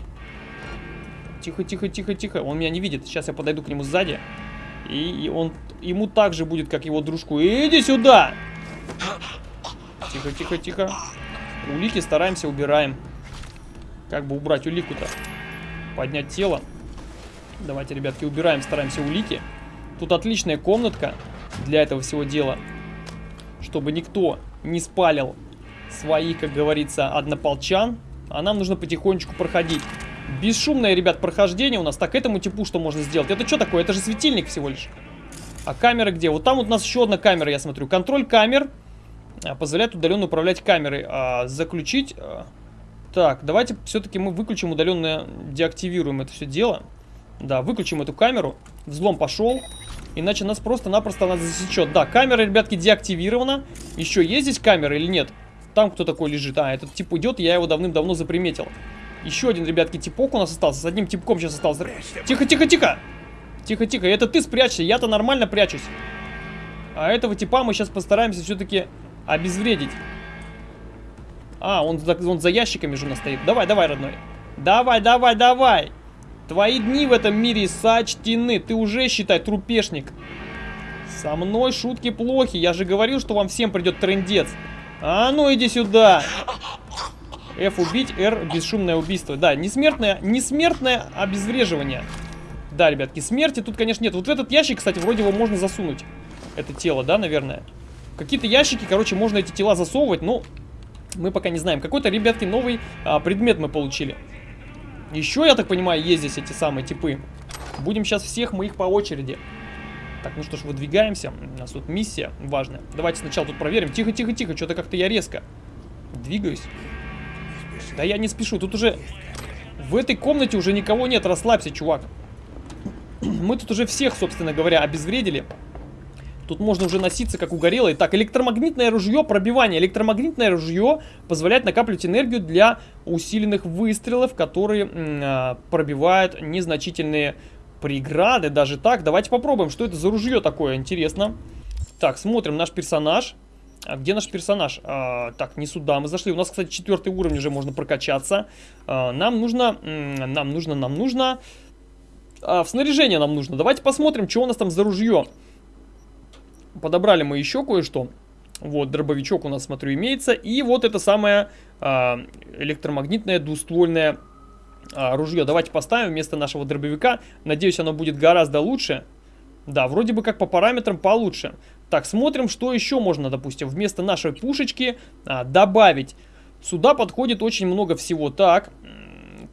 Тихо, тихо, тихо, тихо. Он меня не видит. Сейчас я подойду к нему сзади. И, и он ему так же будет, как его дружку. Иди сюда! Тихо, тихо, тихо. Улики стараемся, убираем. Как бы убрать улику-то? Поднять тело. Давайте, ребятки, убираем, стараемся улики. Тут отличная комнатка для этого всего дела. Чтобы никто не спалил своих, как говорится, однополчан. А нам нужно потихонечку проходить. Бесшумное, ребят, прохождение у нас. Так, этому типу что можно сделать? Это что такое? Это же светильник всего лишь. А камера где? Вот там вот у нас еще одна камера, я смотрю. Контроль камер а, позволяет удаленно управлять камерой. А, заключить... Так, давайте все-таки мы выключим удаленно, деактивируем это все дело. Да, выключим эту камеру. Взлом пошел. Иначе нас просто-напросто она засечет. Да, камера, ребятки, деактивирована. Еще есть здесь камера или нет? Там кто такой лежит? А, этот тип идет, я его давным-давно заприметил. Еще один, ребятки, типок у нас остался. С одним типком сейчас остался. Тихо, тихо, тихо! Тихо, тихо. Это ты спрячься, я-то нормально прячусь. А этого типа мы сейчас постараемся все-таки обезвредить. А, он, он за ящиками же у нас стоит. Давай, давай, родной. Давай, давай, давай. Твои дни в этом мире сочтены. Ты уже, считай, трупешник. Со мной шутки плохи. Я же говорил, что вам всем придет трендец. А ну иди сюда. F убить, R бесшумное убийство. Да, несмертное, несмертное обезвреживание. Да, ребятки, смерти тут, конечно, нет. Вот в этот ящик, кстати, вроде его можно засунуть. Это тело, да, наверное? Какие-то ящики, короче, можно эти тела засовывать, но мы пока не знаем. Какой-то, ребятки, новый а, предмет мы получили. Еще, я так понимаю, есть здесь эти самые типы. Будем сейчас всех мы их по очереди. Так, ну что ж, выдвигаемся. У нас тут миссия важная. Давайте сначала тут проверим. Тихо, тихо, тихо. Что-то как-то я резко двигаюсь. Да я не спешу. Тут уже... В этой комнате уже никого нет. Расслабься, чувак. <clears throat> Мы тут уже всех, собственно говоря, обезвредили. Тут можно уже носиться, как угорелый. Так, электромагнитное ружье, пробивание. Электромагнитное ружье позволяет накапливать энергию для усиленных выстрелов, которые а, пробивают незначительные преграды. Даже так, давайте попробуем, что это за ружье такое, интересно. Так, смотрим наш персонаж. А где наш персонаж? А, так, не сюда мы зашли. У нас, кстати, четвертый уровень уже можно прокачаться. А, нам нужно, нам нужно, нам нужно... А, в снаряжение нам нужно. Давайте посмотрим, что у нас там за ружье. Подобрали мы еще кое-что. Вот, дробовичок у нас, смотрю, имеется. И вот это самое а, электромагнитное двуствольное а, ружье. Давайте поставим вместо нашего дробовика. Надеюсь, оно будет гораздо лучше. Да, вроде бы как по параметрам получше. Так, смотрим, что еще можно, допустим, вместо нашей пушечки а, добавить. Сюда подходит очень много всего. Так,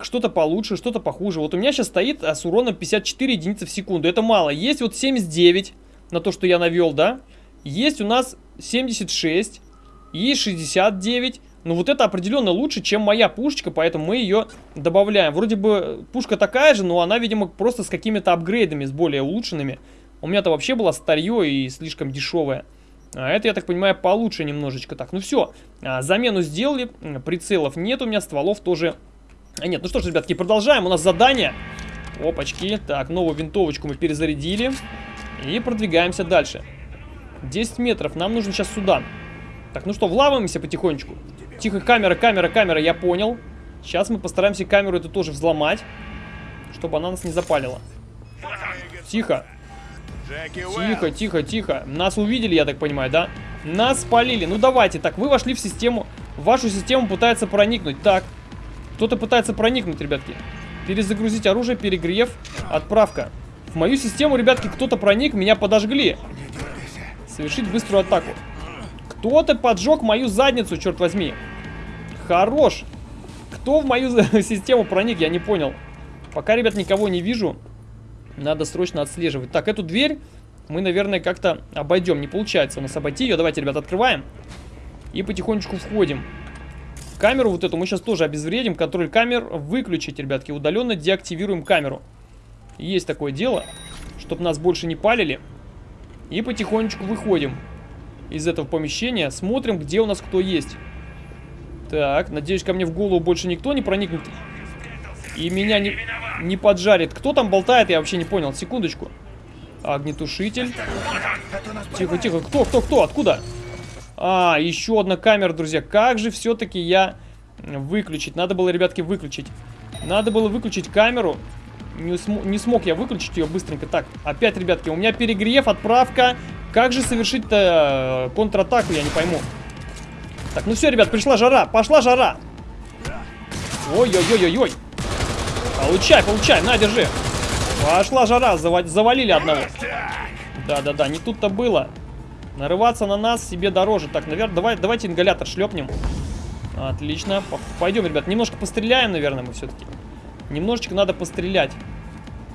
что-то получше, что-то похуже. Вот у меня сейчас стоит а, с уроном 54 единицы в секунду. Это мало. Есть вот 79 на то, что я навел, да? Есть у нас 76, есть 69. Но вот это определенно лучше, чем моя пушечка, поэтому мы ее добавляем. Вроде бы пушка такая же, но она, видимо, просто с какими-то апгрейдами, с более улучшенными. У меня-то вообще было старье и слишком дешевое. А это, я так понимаю, получше немножечко. Так, ну все, а, замену сделали, прицелов нет у меня, стволов тоже нет. Ну что ж, ребятки, продолжаем. У нас задание. Опачки. Так, новую винтовочку мы перезарядили. И продвигаемся дальше. 10 метров. Нам нужно сейчас сюда. Так, ну что, влаваемся потихонечку. Тихо, камера, камера, камера, я понял. Сейчас мы постараемся камеру эту тоже взломать, чтобы она нас не запалила. Тихо, тихо, тихо, тихо. Нас увидели, я так понимаю, да? Нас спалили. Ну давайте, так, вы вошли в систему. Вашу систему пытается проникнуть. Так, кто-то пытается проникнуть, ребятки. Перезагрузить оружие, перегрев, отправка. В мою систему, ребятки, кто-то проник, меня подожгли. Совершить быструю атаку. Кто-то поджег мою задницу, черт возьми. Хорош. Кто в мою <laughs> систему проник, я не понял. Пока, ребят, никого не вижу. Надо срочно отслеживать. Так, эту дверь мы, наверное, как-то обойдем. Не получается у нас обойти ее. Давайте, ребят, открываем. И потихонечку входим. Камеру вот эту мы сейчас тоже обезвредим. Контроль камер выключить, ребятки. Удаленно деактивируем камеру. Есть такое дело. Чтобы нас больше не палили. И потихонечку выходим из этого помещения. Смотрим, где у нас кто есть. Так, надеюсь, ко мне в голову больше никто не проникнет. И меня не, не поджарит. Кто там болтает, я вообще не понял. Секундочку. Огнетушитель. Тихо, тихо. Кто, кто, кто? Откуда? А, еще одна камера, друзья. Как же все-таки я выключить? Надо было, ребятки, выключить. Надо было выключить камеру. Не, не смог я выключить ее быстренько. Так, опять, ребятки, у меня перегрев, отправка. Как же совершить-то э, контратаку, я не пойму. Так, ну все, ребят, пришла жара. Пошла жара. Ой-ой-ой-ой-ой. Получай, получай, на, держи. Пошла жара, зава завалили одного. Да-да-да, не тут-то было. Нарываться на нас себе дороже. Так, наверное, давай, давайте ингалятор шлепнем. Отлично. Пойдем, ребят, немножко постреляем, наверное, мы все-таки. Немножечко надо пострелять.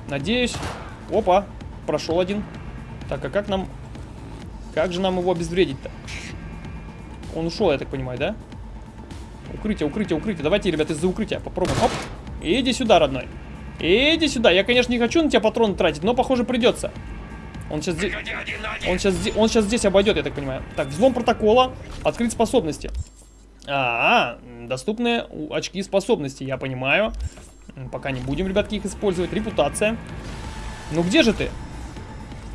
Надеюсь. Опа, прошел один. Так, а как нам... Как же нам его обезвредить-то? Он ушел, я так понимаю, да? Укрытие, укрытие, укрытие. Давайте, ребят, из-за укрытия попробуем. Оп. Иди сюда, родной. Иди сюда. Я, конечно, не хочу на тебя патроны тратить, но, похоже, придется. Он сейчас здесь... Он сейчас, он сейчас здесь обойдет, я так понимаю. Так, взлом протокола. Открыть способности. А, -а доступные очки способностей, я понимаю. Пока не будем, ребятки, их использовать. Репутация. Ну где же ты?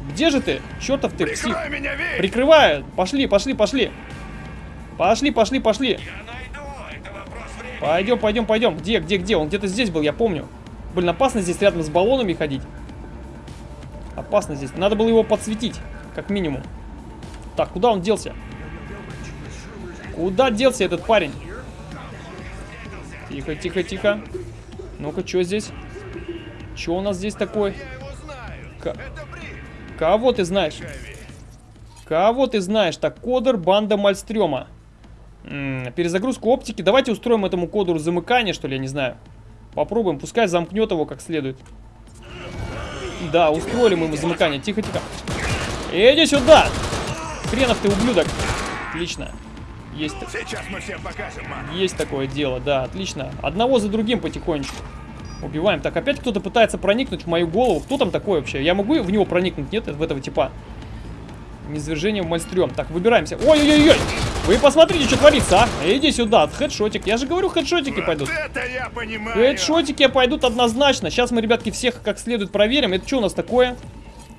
Где же ты? Чертов ты псих. Меня, Вик! Прикрываю. Пошли, пошли, пошли. Пошли, пошли, пошли. Пойдем, пойдем, пойдем. Где, где, где? Он где-то здесь был, я помню. Блин, опасно здесь рядом с баллонами ходить. Опасно здесь. Надо было его подсветить, как минимум. Так, куда он делся? Куда делся этот парень? Тихо, тихо, тихо. Ну-ка, что здесь? Что у нас здесь такое? Кого ты знаешь? Кого ты знаешь? Так, кодер, банда Мальстрёма. М, перезагрузку оптики. Давайте устроим этому кодеру замыкание, что ли, я не знаю. Попробуем, пускай замкнет его как следует. Да, устроили мы ему замыкание. Тихо, тихо. Иди сюда! Хренов ты ублюдок. Отлично. Есть, Сейчас мы всем покажем, ман. есть такое дело, да, отлично. Одного за другим потихонечку. Убиваем. Так, опять кто-то пытается проникнуть в мою голову. Кто там такой вообще? Я могу в него проникнуть? Нет, в этого типа. Низвержение в мальстрём. Так, выбираемся. Ой-ой-ой-ой! Вы посмотрите, что творится, а? Иди сюда, хедшотик. Я же говорю, хедшотики пойдут. Это я понимаю. Хедшотики пойдут однозначно. Сейчас мы, ребятки, всех как следует проверим. Это что у нас такое?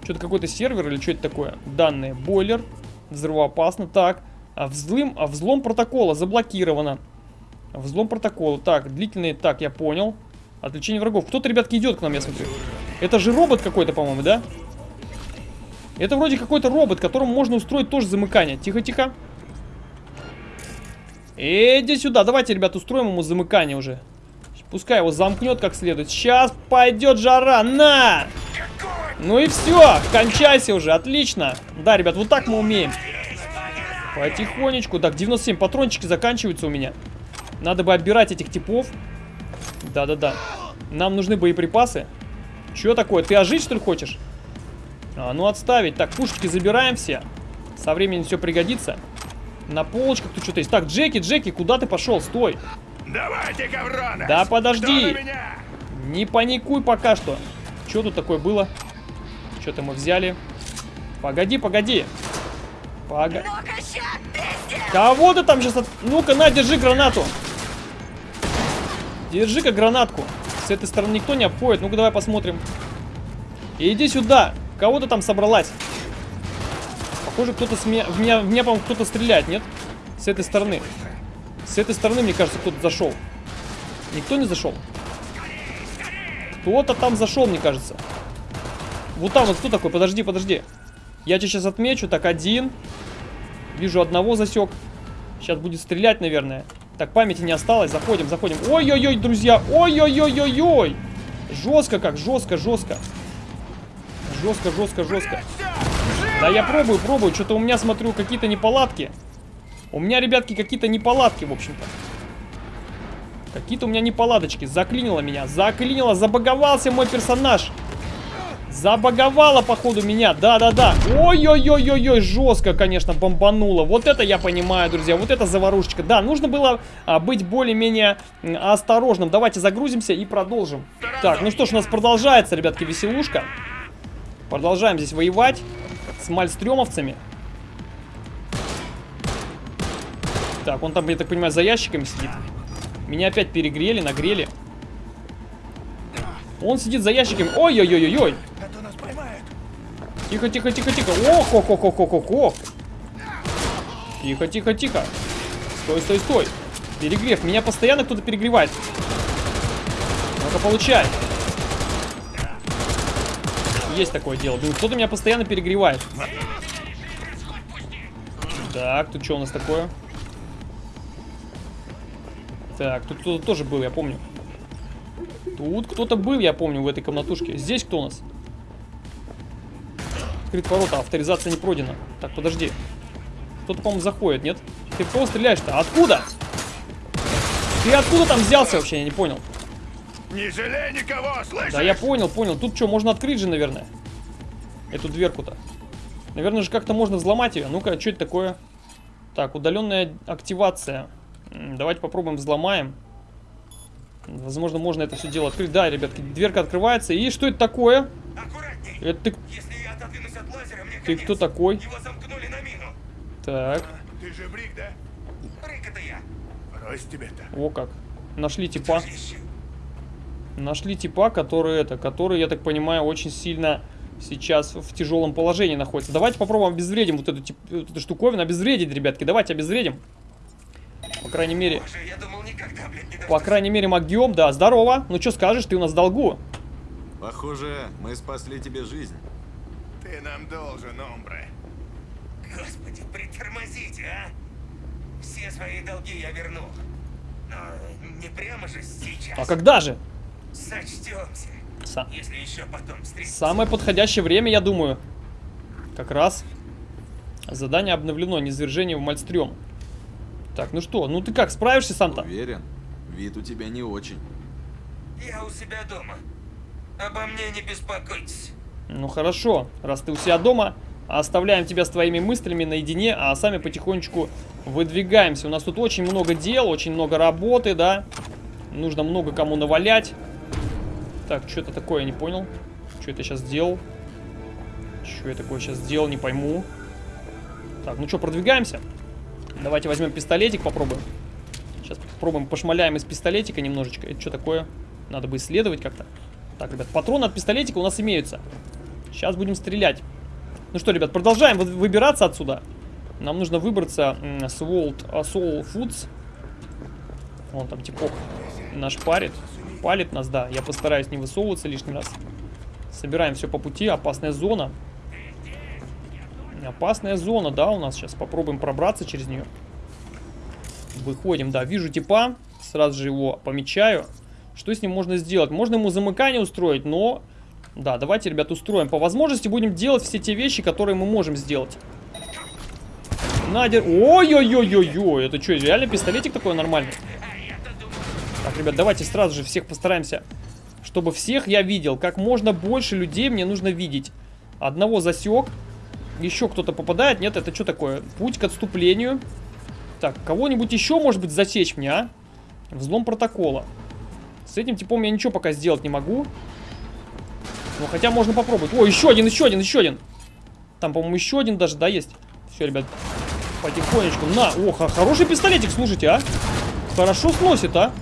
Что-то какой-то сервер или что это такое? Данные. Бойлер. Взрывоопасно. Так. А взлом, а взлом протокола заблокировано. Взлом протокола. Так, длительный. Так, я понял. Отвлечение врагов. Кто-то, ребятки, идет к нам, я смотрю. Это же робот какой-то, по-моему, да? Это вроде какой-то робот, которому можно устроить тоже замыкание. Тихо-тихо. Иди сюда. Давайте, ребят, устроим ему замыкание уже. Пускай его замкнет как следует. Сейчас пойдет жара. На! Ну и все. Кончайся уже. Отлично. Да, ребят, вот так мы умеем. Потихонечку. Так, 97 патрончики заканчиваются у меня. Надо бы отбирать этих типов. Да-да-да. Нам нужны боеприпасы. Че такое? Ты ожить, что ли, хочешь? А, ну отставить. Так, пушечки забираем все. Со временем все пригодится. На полочках тут что-то есть. Так, Джеки, Джеки, куда ты пошел? Стой. Давайте, коврона. Да подожди. Не паникуй пока что. Что тут такое было? Что-то мы взяли. Погоди, погоди. Пога... Кого ты там сейчас... От... Ну-ка, на, держи гранату. Держи-ка гранатку. С этой стороны никто не обходит. Ну-ка, давай посмотрим. Иди сюда. Кого ты там собралась? Похоже, кто-то с меня... В меня, в меня по-моему, кто-то стреляет, нет? С этой стороны. С этой стороны, мне кажется, кто-то зашел. Никто не зашел? Кто-то там зашел, мне кажется. Вот там вот кто такой? Подожди, подожди. Я тебя сейчас отмечу. Так, один. Вижу одного засек. Сейчас будет стрелять, наверное. Так, памяти не осталось. Заходим, заходим. Ой-ой-ой, друзья. Ой-ой-ой-ой-ой. Жестко как, жестко, жестко. Жестко, жестко, жестко. Да я пробую, пробую. Что-то у меня, смотрю, какие-то неполадки. У меня, ребятки, какие-то неполадки, в общем-то. Какие-то у меня неполадочки. Заклинило меня. Заклинило, забаговался мой персонаж. Забаговало, походу, меня. Да-да-да. Ой-ой-ой-ой-ой, жестко, конечно, бомбануло. Вот это я понимаю, друзья. Вот это заварушечка. Да, нужно было а, быть более-менее осторожным. Давайте загрузимся и продолжим. Так, ну что ж, у нас продолжается, ребятки, веселушка. Продолжаем здесь воевать с мальстрёмовцами. Так, он там, я так понимаю, за ящиками сидит. Меня опять перегрели, нагрели. Он сидит за ящиками. Ой-ой-ой-ой-ой. Тихо, тихо, тихо, тихо. Ох, ох, ох, ох, ох, ох. Тихо, тихо, тихо. Стой, стой, стой. Перегрев. Меня постоянно кто-то перегревает. Ну-ка, получай. Есть такое дело. Кто-то меня постоянно перегревает. Так, тут что у нас такое? Так, тут кто-то тоже был, я помню. Тут кто-то был, я помню, в этой комнатушке. Здесь кто у нас? Открыт ворота, авторизация не пройдена. Так, подожди. Кто-то, по-моему, заходит, нет? Ты в кого стреляешь-то? Откуда? Ты откуда там взялся вообще? Я не понял. Не жалей никого, слышишь? Да, я понял, понял. Тут что, можно открыть же, наверное? Эту дверку-то. Наверное же как-то можно взломать ее. Ну-ка, что это такое? Так, удаленная активация. Давайте попробуем взломаем. Возможно, можно это все дело открыть. Да, ребятки, дверка открывается. И что это такое? Аккуратней. Это ты, Если я отодвинусь от лазера, мне ты конец. кто такой? Его замкнули на мину. Так, Ты же Брик, да? Рык это я. Брось тебе-то. о как. Нашли типа. Нашли типа, который это, который, я так понимаю, очень сильно сейчас в тяжелом положении находится. Давайте попробуем обезвредим вот эту, вот эту штуковину. Обезвредить, ребятки. Давайте обезвредим. По крайней мере, Боже, я думал никогда, блядь, не по крайней мере, могем. Да, здорово. Ну, что скажешь, ты у нас в долгу. Похоже, мы спасли тебе жизнь. Ты нам должен, Омбре. Господи, притормозите, а! Все свои долги я верну. Но не прямо же сейчас. А когда же? Сочтемся. Са- Если еще потом встретимся. Самое подходящее время, я думаю. Как раз. Задание обновлено. Низвержение в Мальстрём. Так, ну что, ну ты как, справишься сам-то? Уверен? Вид у тебя не очень. Я у себя дома. Обо мне не беспокойтесь. Ну хорошо, раз ты у себя дома, оставляем тебя с твоими мыслями наедине, а сами потихонечку выдвигаемся. У нас тут очень много дел, очень много работы, да. Нужно много кому навалять. Так, что это такое, я не понял. Что это сейчас сделал? Что я такое сейчас сделал, не пойму. Так, ну что, продвигаемся? Давайте возьмем пистолетик, попробуем. Сейчас попробуем пошмаляем из пистолетика немножечко. Это что такое? Надо бы исследовать как-то. Так, ребят, патроны от пистолетика у нас имеются. Сейчас будем стрелять. Ну что, ребят, продолжаем вы- выбираться отсюда. Нам нужно выбраться с World Soul Foods. Вон там типок наш парит. Палит нас, да. Я постараюсь не высовываться лишний раз. Собираем все по пути. Опасная зона. Опасная зона, да, у нас сейчас. Попробуем пробраться через нее. Выходим, да. Вижу типа. Сразу же его помечаю. Что с ним можно сделать? Можно ему замыкание устроить, но... Да, давайте, ребят, устроим. По возможности будем делать все те вещи, которые мы можем сделать. Надер... Ой-ой-ой-ой-ой. Это что, реально пистолетик такой нормальный? Так, ребят, давайте сразу же всех постараемся, чтобы всех я видел. Как можно больше людей мне нужно видеть. Одного засек. Еще кто-то попадает. Нет, это что такое? Путь к отступлению. Так, кого-нибудь еще, может быть, засечь мне, а? Взлом протокола. С этим типом я ничего пока сделать не могу. Ну, хотя можно попробовать. О, еще один, еще один, еще один. Там, по-моему, еще один даже, да, есть? Все, ребят, потихонечку. На, о, х- хороший пистолетик, слушайте, а. Хорошо сносит, а.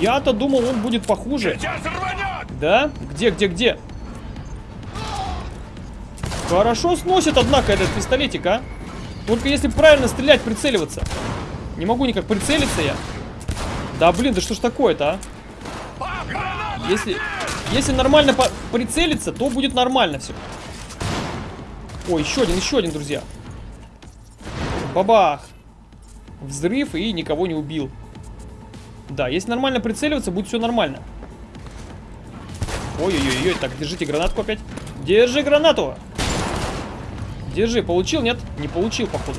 Я-то думал, он будет похуже. Да? Где, где, где? Хорошо сносит, однако, этот пистолетик, а. Только если правильно стрелять, прицеливаться. Не могу никак прицелиться я. Да блин, да что ж такое-то, а? Если, если нормально прицелиться, то будет нормально все. Ой, еще один, еще один, друзья. Бабах. Взрыв и никого не убил. Да, если нормально прицеливаться, будет все нормально. Ой-ой-ой, так, держите гранатку опять. Держи гранату. Держи, получил, нет? Не получил, походу.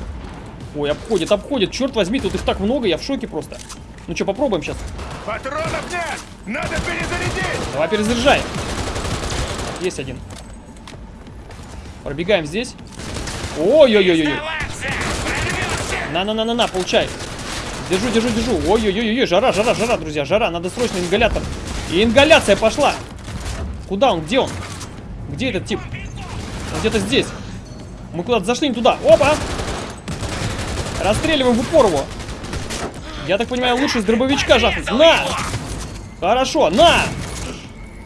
Ой, обходит, обходит. Черт возьми, тут их так много, я в шоке просто. Ну что, попробуем сейчас. Патронов нет! Надо перезарядить! Давай перезаряжай. Есть один. Пробегаем здесь. Ой-ой-ой-ой. На-на-на-на-на, получай. Держу, держу, держу. Ой-ой-ой-ой, жара, жара, жара, друзья, жара. Надо срочно ингалятор. И ингаляция пошла. Куда он? Где он? Где этот тип? Он где-то здесь. Мы куда-то зашли не туда. Опа! Расстреливаем в упор его. Я так понимаю, лучше с дробовичка жахнуть. На! Хорошо, на!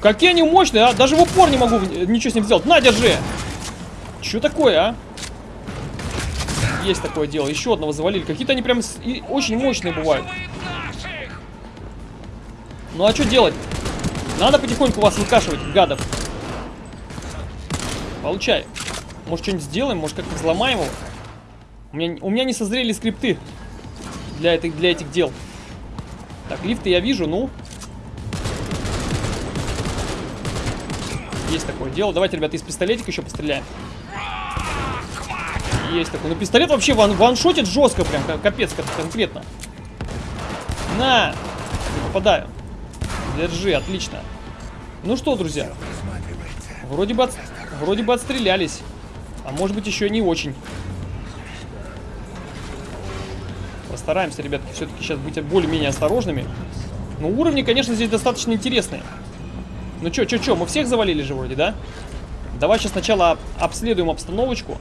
Какие они мощные, а? Даже в упор не могу ничего с ним сделать. На, держи! Что такое, а? Есть такое дело. Еще одного завалили. Какие-то они прям с- и очень мощные бывают. Ну а что делать? Надо потихоньку вас выкашивать, гадов. Получай. Может, что-нибудь сделаем? Может, как-то взломаем его? У меня, у меня не созрели скрипты для, этой, для этих дел. Так, лифты я вижу, ну. Есть такое дело. Давайте, ребята, из пистолетика еще постреляем. Есть такой. Ну, пистолет вообще ван ваншотит жестко прям, ка- капец как конкретно. На! Не попадаю. Держи, отлично. Ну что, друзья, вроде бы, от- вроде бы отстрелялись. А может быть еще не очень. Постараемся, ребятки, все-таки сейчас быть более-менее осторожными. Но уровни, конечно, здесь достаточно интересные. Ну чё, чё, чё, мы всех завалили же вроде, да? Давай сейчас сначала об- обследуем обстановочку,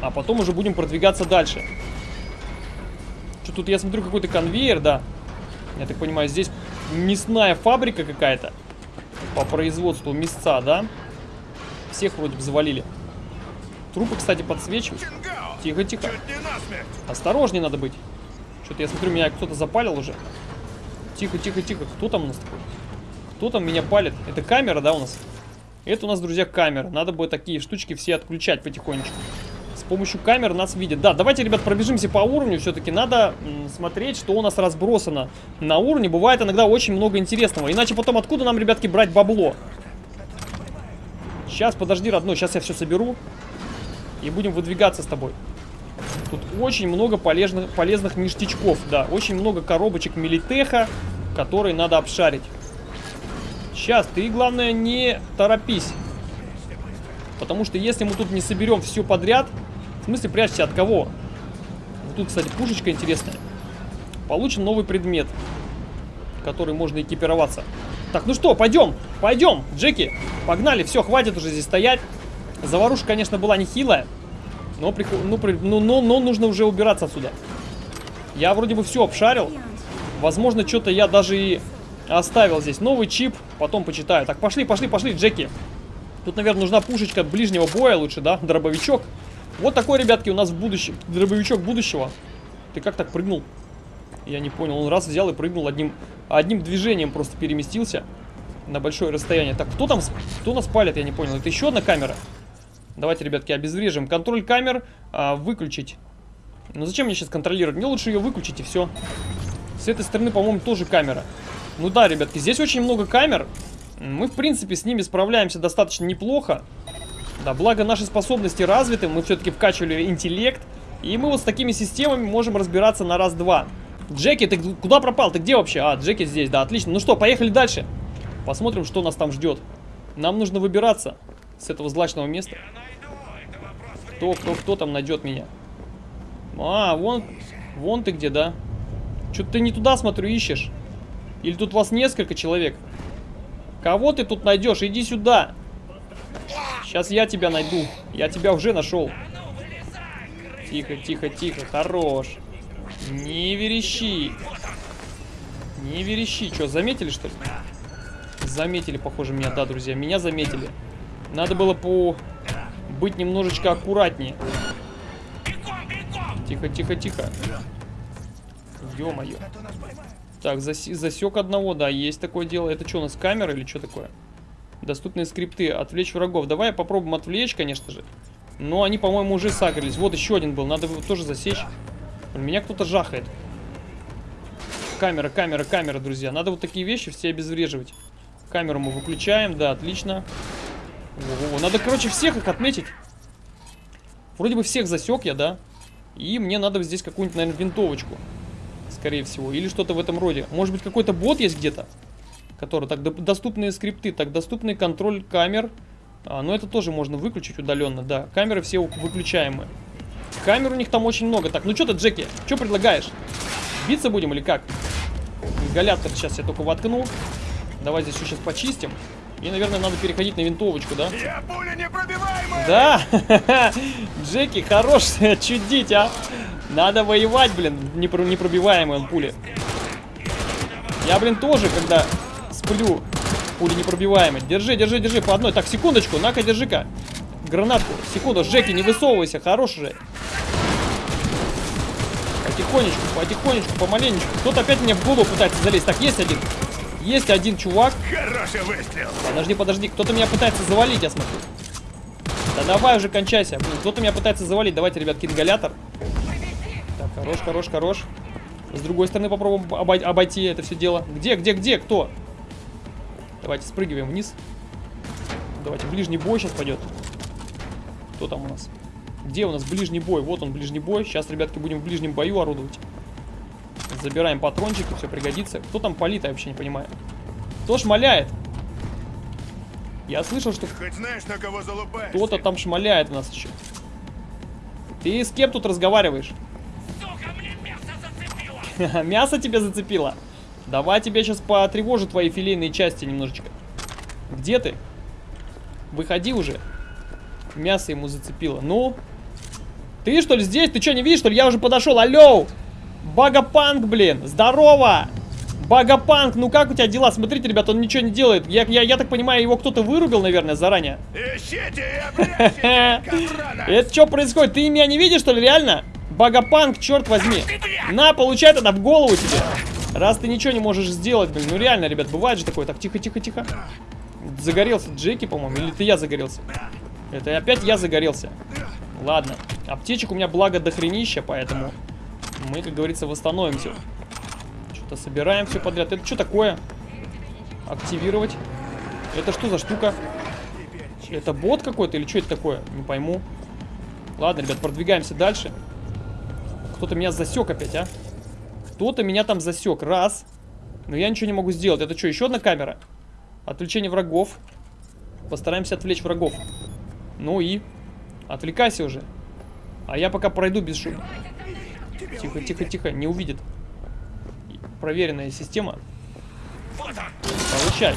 а потом уже будем продвигаться дальше. Что тут, я смотрю, какой-то конвейер, да. Я так понимаю, здесь мясная фабрика какая-то по производству мясца, да? Всех вроде бы завалили. Трупы, кстати, подсвечивают. Тихо, тихо. Осторожнее надо быть. Что-то я смотрю, меня кто-то запалил уже. Тихо, тихо, тихо. Кто там у нас такой? Кто там меня палит? Это камера, да, у нас? Это у нас, друзья, камера. Надо будет такие штучки все отключать потихонечку. С помощью камер нас видят. Да, давайте, ребят, пробежимся по уровню. Все-таки надо смотреть, что у нас разбросано на уровне. Бывает иногда очень много интересного. Иначе потом откуда нам, ребятки, брать бабло? Сейчас, подожди, родной. Сейчас я все соберу. И будем выдвигаться с тобой. Тут очень много полезных, полезных ништячков, да. Очень много коробочек Милитеха, которые надо обшарить. Сейчас, ты, главное, не торопись. Потому что если мы тут не соберем все подряд... В смысле, прячься от кого? Вот тут, кстати, пушечка интересная. Получен новый предмет, который можно экипироваться. Так, ну что, пойдем, пойдем, Джеки. Погнали, все, хватит уже здесь стоять. Заварушка, конечно, была нехилая. Но, приход... ну, при- ну, но, но нужно уже убираться отсюда. Я вроде бы все обшарил. Возможно, что-то я даже и оставил здесь. Новый чип, потом почитаю. Так, пошли, пошли, пошли, Джеки. Тут, наверное, нужна пушечка ближнего боя лучше, да? Дробовичок. Вот такой, ребятки, у нас в будущем. Дробовичок будущего. Ты как так прыгнул? Я не понял. Он раз взял и прыгнул одним, одним движением просто переместился на большое расстояние. Так, кто там, кто нас палит, я не понял. Это еще одна камера? Давайте, ребятки, обезврежим. Контроль камер а, выключить. Ну зачем мне сейчас контролировать? Мне лучше ее выключить и все. С этой стороны, по-моему, тоже камера. Ну да, ребятки, здесь очень много камер. Мы, в принципе, с ними справляемся достаточно неплохо. Да, благо наши способности развиты, мы все-таки вкачивали интеллект. И мы вот с такими системами можем разбираться на раз-два. Джеки, ты куда пропал? Ты где вообще? А, Джеки здесь, да, отлично. Ну что, поехали дальше. Посмотрим, что нас там ждет. Нам нужно выбираться с этого злачного места. Кто, кто, кто там найдет меня? А, вон, вон ты где, да? Что-то ты не туда, смотрю, ищешь. Или тут вас несколько человек? Кого ты тут найдешь? Иди сюда. Сейчас я тебя найду. Я тебя уже нашел. Тихо, тихо, тихо. Хорош. Не верещи. Не верещи. Что, заметили, что ли? Заметили, похоже, меня. Да, друзья, меня заметили. Надо было по... быть немножечко аккуратнее. Тихо, тихо, тихо. Ё-моё. Так, заси- засек одного, да, есть такое дело. Это что, у нас камера или что такое? Доступные скрипты. Отвлечь врагов. Давай попробуем отвлечь, конечно же. Но они, по-моему, уже сагрились. Вот еще один был. Надо его тоже засечь. Блин, Меня кто-то жахает. Камера, камера, камера, друзья. Надо вот такие вещи все обезвреживать. Камеру мы выключаем. Да, отлично. Надо, короче, всех их отметить. Вроде бы всех засек я, да? И мне надо здесь какую-нибудь, наверное, винтовочку. Скорее всего. Или что-то в этом роде. Может быть, какой-то бот есть где-то? Который... Так, доступные скрипты. Так, доступный контроль камер. А, но это тоже можно выключить удаленно, да. Камеры все выключаемые. Камер у них там очень много. Так, ну что ты, Джеки? Что предлагаешь? Биться будем или как? Ингалятор сейчас я только воткнул. Давай здесь все сейчас почистим. И, наверное, надо переходить на винтовочку, да? Я пуля непробиваемая! Да! <laughs> Джеки, хорош <laughs> чудить, а! Надо воевать, блин, непро- непробиваемый он пули. Я, блин, тоже, когда сплю, пули непробиваемые. Держи, держи, держи, по одной. Так, секундочку, на-ка, держи-ка. Гранатку. Секунду, Джеки, не высовывайся, хорош же. Потихонечку, потихонечку, помаленечку. Кто-то опять мне в голову пытается залезть. Так, есть один. Есть один чувак. Хороший выстрел! Подожди, подожди, кто-то меня пытается завалить, я смотрю. Да давай уже кончайся. Кто-то меня пытается завалить. Давайте, ребятки, ингалятор. Так, хорош, хорош, хорош. С другой стороны попробуем обой- обойти это все дело. Где, где, где, кто? Давайте спрыгиваем вниз. Давайте, ближний бой сейчас пойдет. Кто там у нас? Где у нас ближний бой? Вот он, ближний бой. Сейчас, ребятки, будем в ближнем бою орудовать. Забираем патрончики, все пригодится. Кто там палит, я вообще не понимаю. Кто шмаляет? Я слышал, что Хоть знаешь, на кого залупаешься? кто-то там шмаляет у нас еще. Ты с кем тут разговариваешь? Сука, мясо зацепило! <laughs> Мясо тебе зацепило? Давай тебе сейчас потревожу твои филейные части немножечко. Где ты? Выходи уже. Мясо ему зацепило. Ну? Ты что ли здесь? Ты что, не видишь, что ли? Я уже подошел. Алло! Багапанк, блин! Здорово! Багапанк, ну как у тебя дела? Смотрите, ребят, он ничего не делает. Я, я, я так понимаю, его кто-то вырубил, наверное, заранее. Ищите! <laughs> Это что происходит? Ты меня не видишь, что ли, реально? Багапанк, черт возьми. На, получай тогда в голову тебе. Раз ты ничего не можешь сделать, блин. Ну реально, ребят, бывает же такое. Так, тихо, тихо, тихо. Загорелся Джеки, по-моему, или ты я загорелся? Это опять я загорелся. Ладно. Аптечек у меня благо дохренища, поэтому мы, как говорится, восстановимся. Что-то собираем все подряд. Это что такое? Активировать. Это что за штука? Это бот какой-то или что это такое? Не пойму. Ладно, ребят, продвигаемся дальше. Кто-то меня засек опять, а? Кто-то меня там засек. Раз. Но я ничего не могу сделать. Это что, еще одна камера? Отвлечение врагов. Постараемся отвлечь врагов. Ну и? Отвлекайся уже. А я пока пройду без шума. Тихо, тихо, тихо. Не увидит. Проверенная система. Вот! Получай.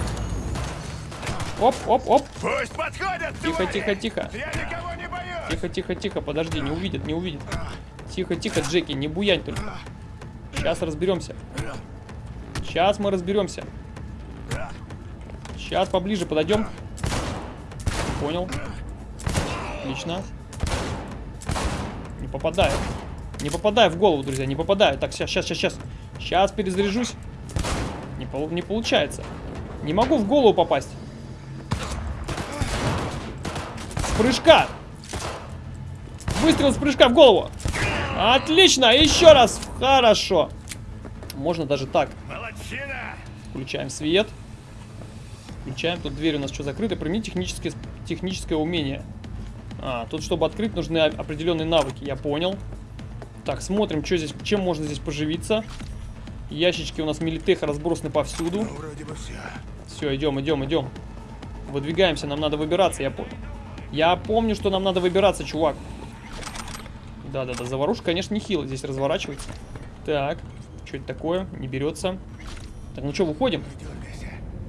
Оп, оп, оп. Пусть подходят, Тихо, твари! тихо, тихо. Я никого не боюсь! Тихо, тихо, тихо, подожди, не увидит, не увидит. Тихо, тихо, Джеки, не буянь только. Сейчас разберемся. Сейчас мы разберемся. Сейчас поближе подойдем. Понял. Отлично. Не попадаю. Не попадаю в голову, друзья, не попадаю. Так, сейчас, сейчас, сейчас, сейчас. Сейчас перезаряжусь. Не, пол- не получается. Не могу в голову попасть. С прыжка. Выстрел с прыжка в голову. Отлично, еще раз. Хорошо. Можно даже так. Молодчина! Включаем свет. Включаем. Тут дверь у нас что закрыта. Примите техническое, техническое умение. А, тут, чтобы открыть, нужны определенные навыки. Я понял. Так, смотрим, что здесь, чем можно здесь поживиться. Ящички у нас милитеха разбросаны повсюду. Ну, вроде бы все. Все, идем, идем, идем. Выдвигаемся, нам надо выбираться, я помню. Я помню, что нам надо выбираться, чувак. Да-да-да, заварушка, конечно, нехило здесь разворачивается. Так, что это такое? Не берется. Так, ну что, выходим?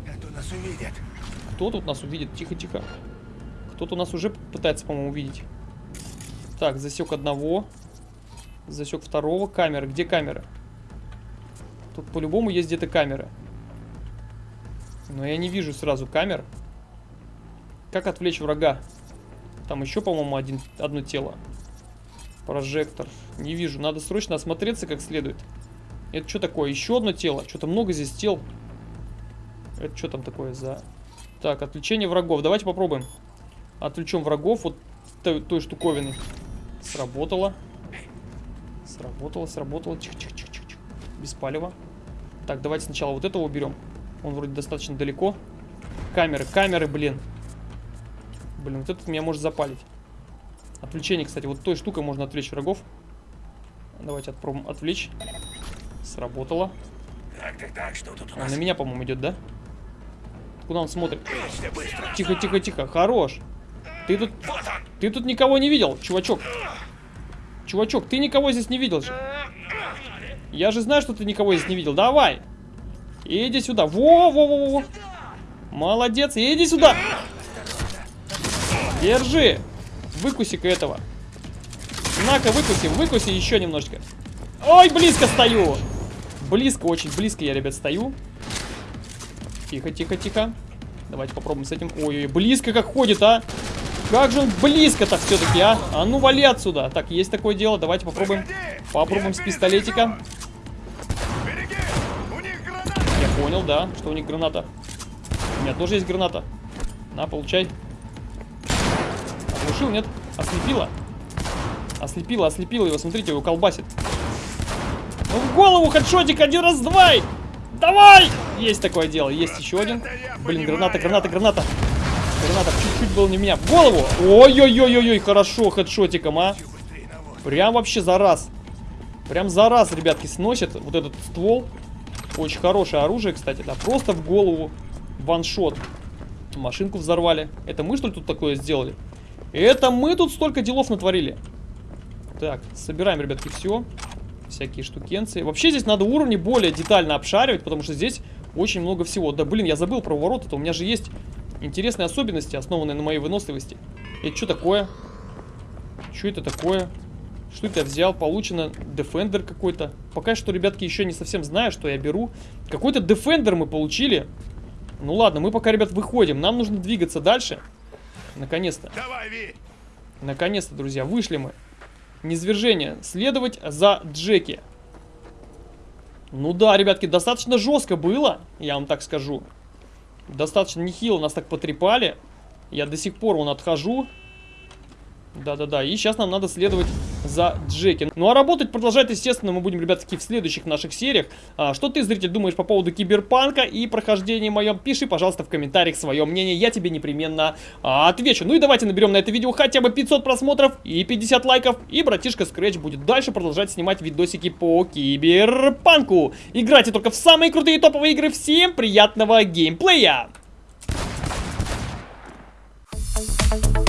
А нас увидят. Кто тут нас увидит? Тихо-тихо. Кто-то нас уже пытается, по-моему, увидеть. Так, засек одного. Засек второго. Камеры. Где камеры? Тут по-любому есть где-то камеры. Но я не вижу сразу камер. Как отвлечь врага? Там еще, по-моему, один, одно тело. Прожектор. Не вижу. Надо срочно осмотреться как следует. Это что такое? Еще одно тело. Что-то много здесь тел. Это что там такое за... Так, отвлечение врагов. Давайте попробуем. Отвлечем врагов вот той, той штуковины. Сработало. Сработало, сработало. Тихо-тихо-тихо. Без палева. Так, давайте сначала вот этого уберем. Он вроде достаточно далеко. Камеры, камеры, блин. Блин, вот этот меня может запалить. Отвлечение, кстати, вот той штукой можно отвлечь врагов. Давайте отпробуем отвлечь. Сработало. Так, так, так, что тут у Он нас? на меня, по-моему, идет, да? Куда он смотрит? Тихо, тихо, тихо. Хорош. Ты тут, Вот он! ты тут никого не видел, чувачок. Чувачок, ты никого здесь не видел же. Я же знаю, что ты никого здесь не видел. Давай. Иди сюда. Во, во, во, во, во. Молодец. Иди сюда. Держи. Выкуси-ка этого. На-ка, выкуси, выкуси еще немножечко. Ой, близко стою. Близко, очень близко я, ребят, стою. Тихо, тихо, тихо. Давайте попробуем с этим. Ой-ой, близко как ходит, а. Как же он близко-то все-таки, а? А ну вали отсюда. Так, есть такое дело. Давайте попробуем. Попробуем с пистолетика. Я понял, да, что у них граната. У меня тоже есть граната. На, получай. Оглушил, нет? Ослепила. Ослепила, ослепила его. Смотрите, его колбасит. Ну в голову хедшотик один раз, давай! Давай! Есть такое дело, есть еще один. Блин, граната, граната, граната. Граната чуть-чуть было не меня. В голову! Ой-ой-ой-ой, хорошо хедшотиком, а. Прям вообще за раз. Прям за раз, ребятки, сносит вот этот ствол. Очень хорошее оружие, кстати, да. Просто в голову. Ваншот. Машинку взорвали. Это мы, что ли, тут такое сделали? Это мы тут столько делов натворили. Так, собираем, ребятки, все. Всякие штукенции. Вообще здесь надо уровни более детально обшаривать, потому что здесь очень много всего. Да, блин, я забыл про ворота. то У меня же есть интересные особенности, основанные на моей выносливости. Это что такое? Что это такое? Что это я взял? Получено Defender какой-то. Пока что, ребятки, еще не совсем знаю, что я беру. Какой-то Defender мы получили. Ну ладно, мы пока, ребят, выходим. Нам нужно двигаться дальше. Наконец-то. Наконец-то, друзья, вышли мы. Низвержение. Следовать за Джеки. Ну да, ребятки, достаточно жестко было, я вам так скажу. Достаточно нехило нас так потрепали. Я до сих пор вон отхожу. Да-да-да, и сейчас нам надо следовать за Джеки. Ну а работать продолжать, естественно, мы будем, ребятки, в следующих наших сериях. А, что ты, зритель, думаешь по поводу киберпанка и прохождения моем? Пиши, пожалуйста, в комментариях свое мнение, я тебе непременно а, отвечу. Ну и давайте наберем на это видео хотя бы 500 просмотров и 50 лайков, и братишка Scratch будет дальше продолжать снимать видосики по киберпанку. Играйте только в самые крутые топовые игры, всем приятного геймплея! Thank you.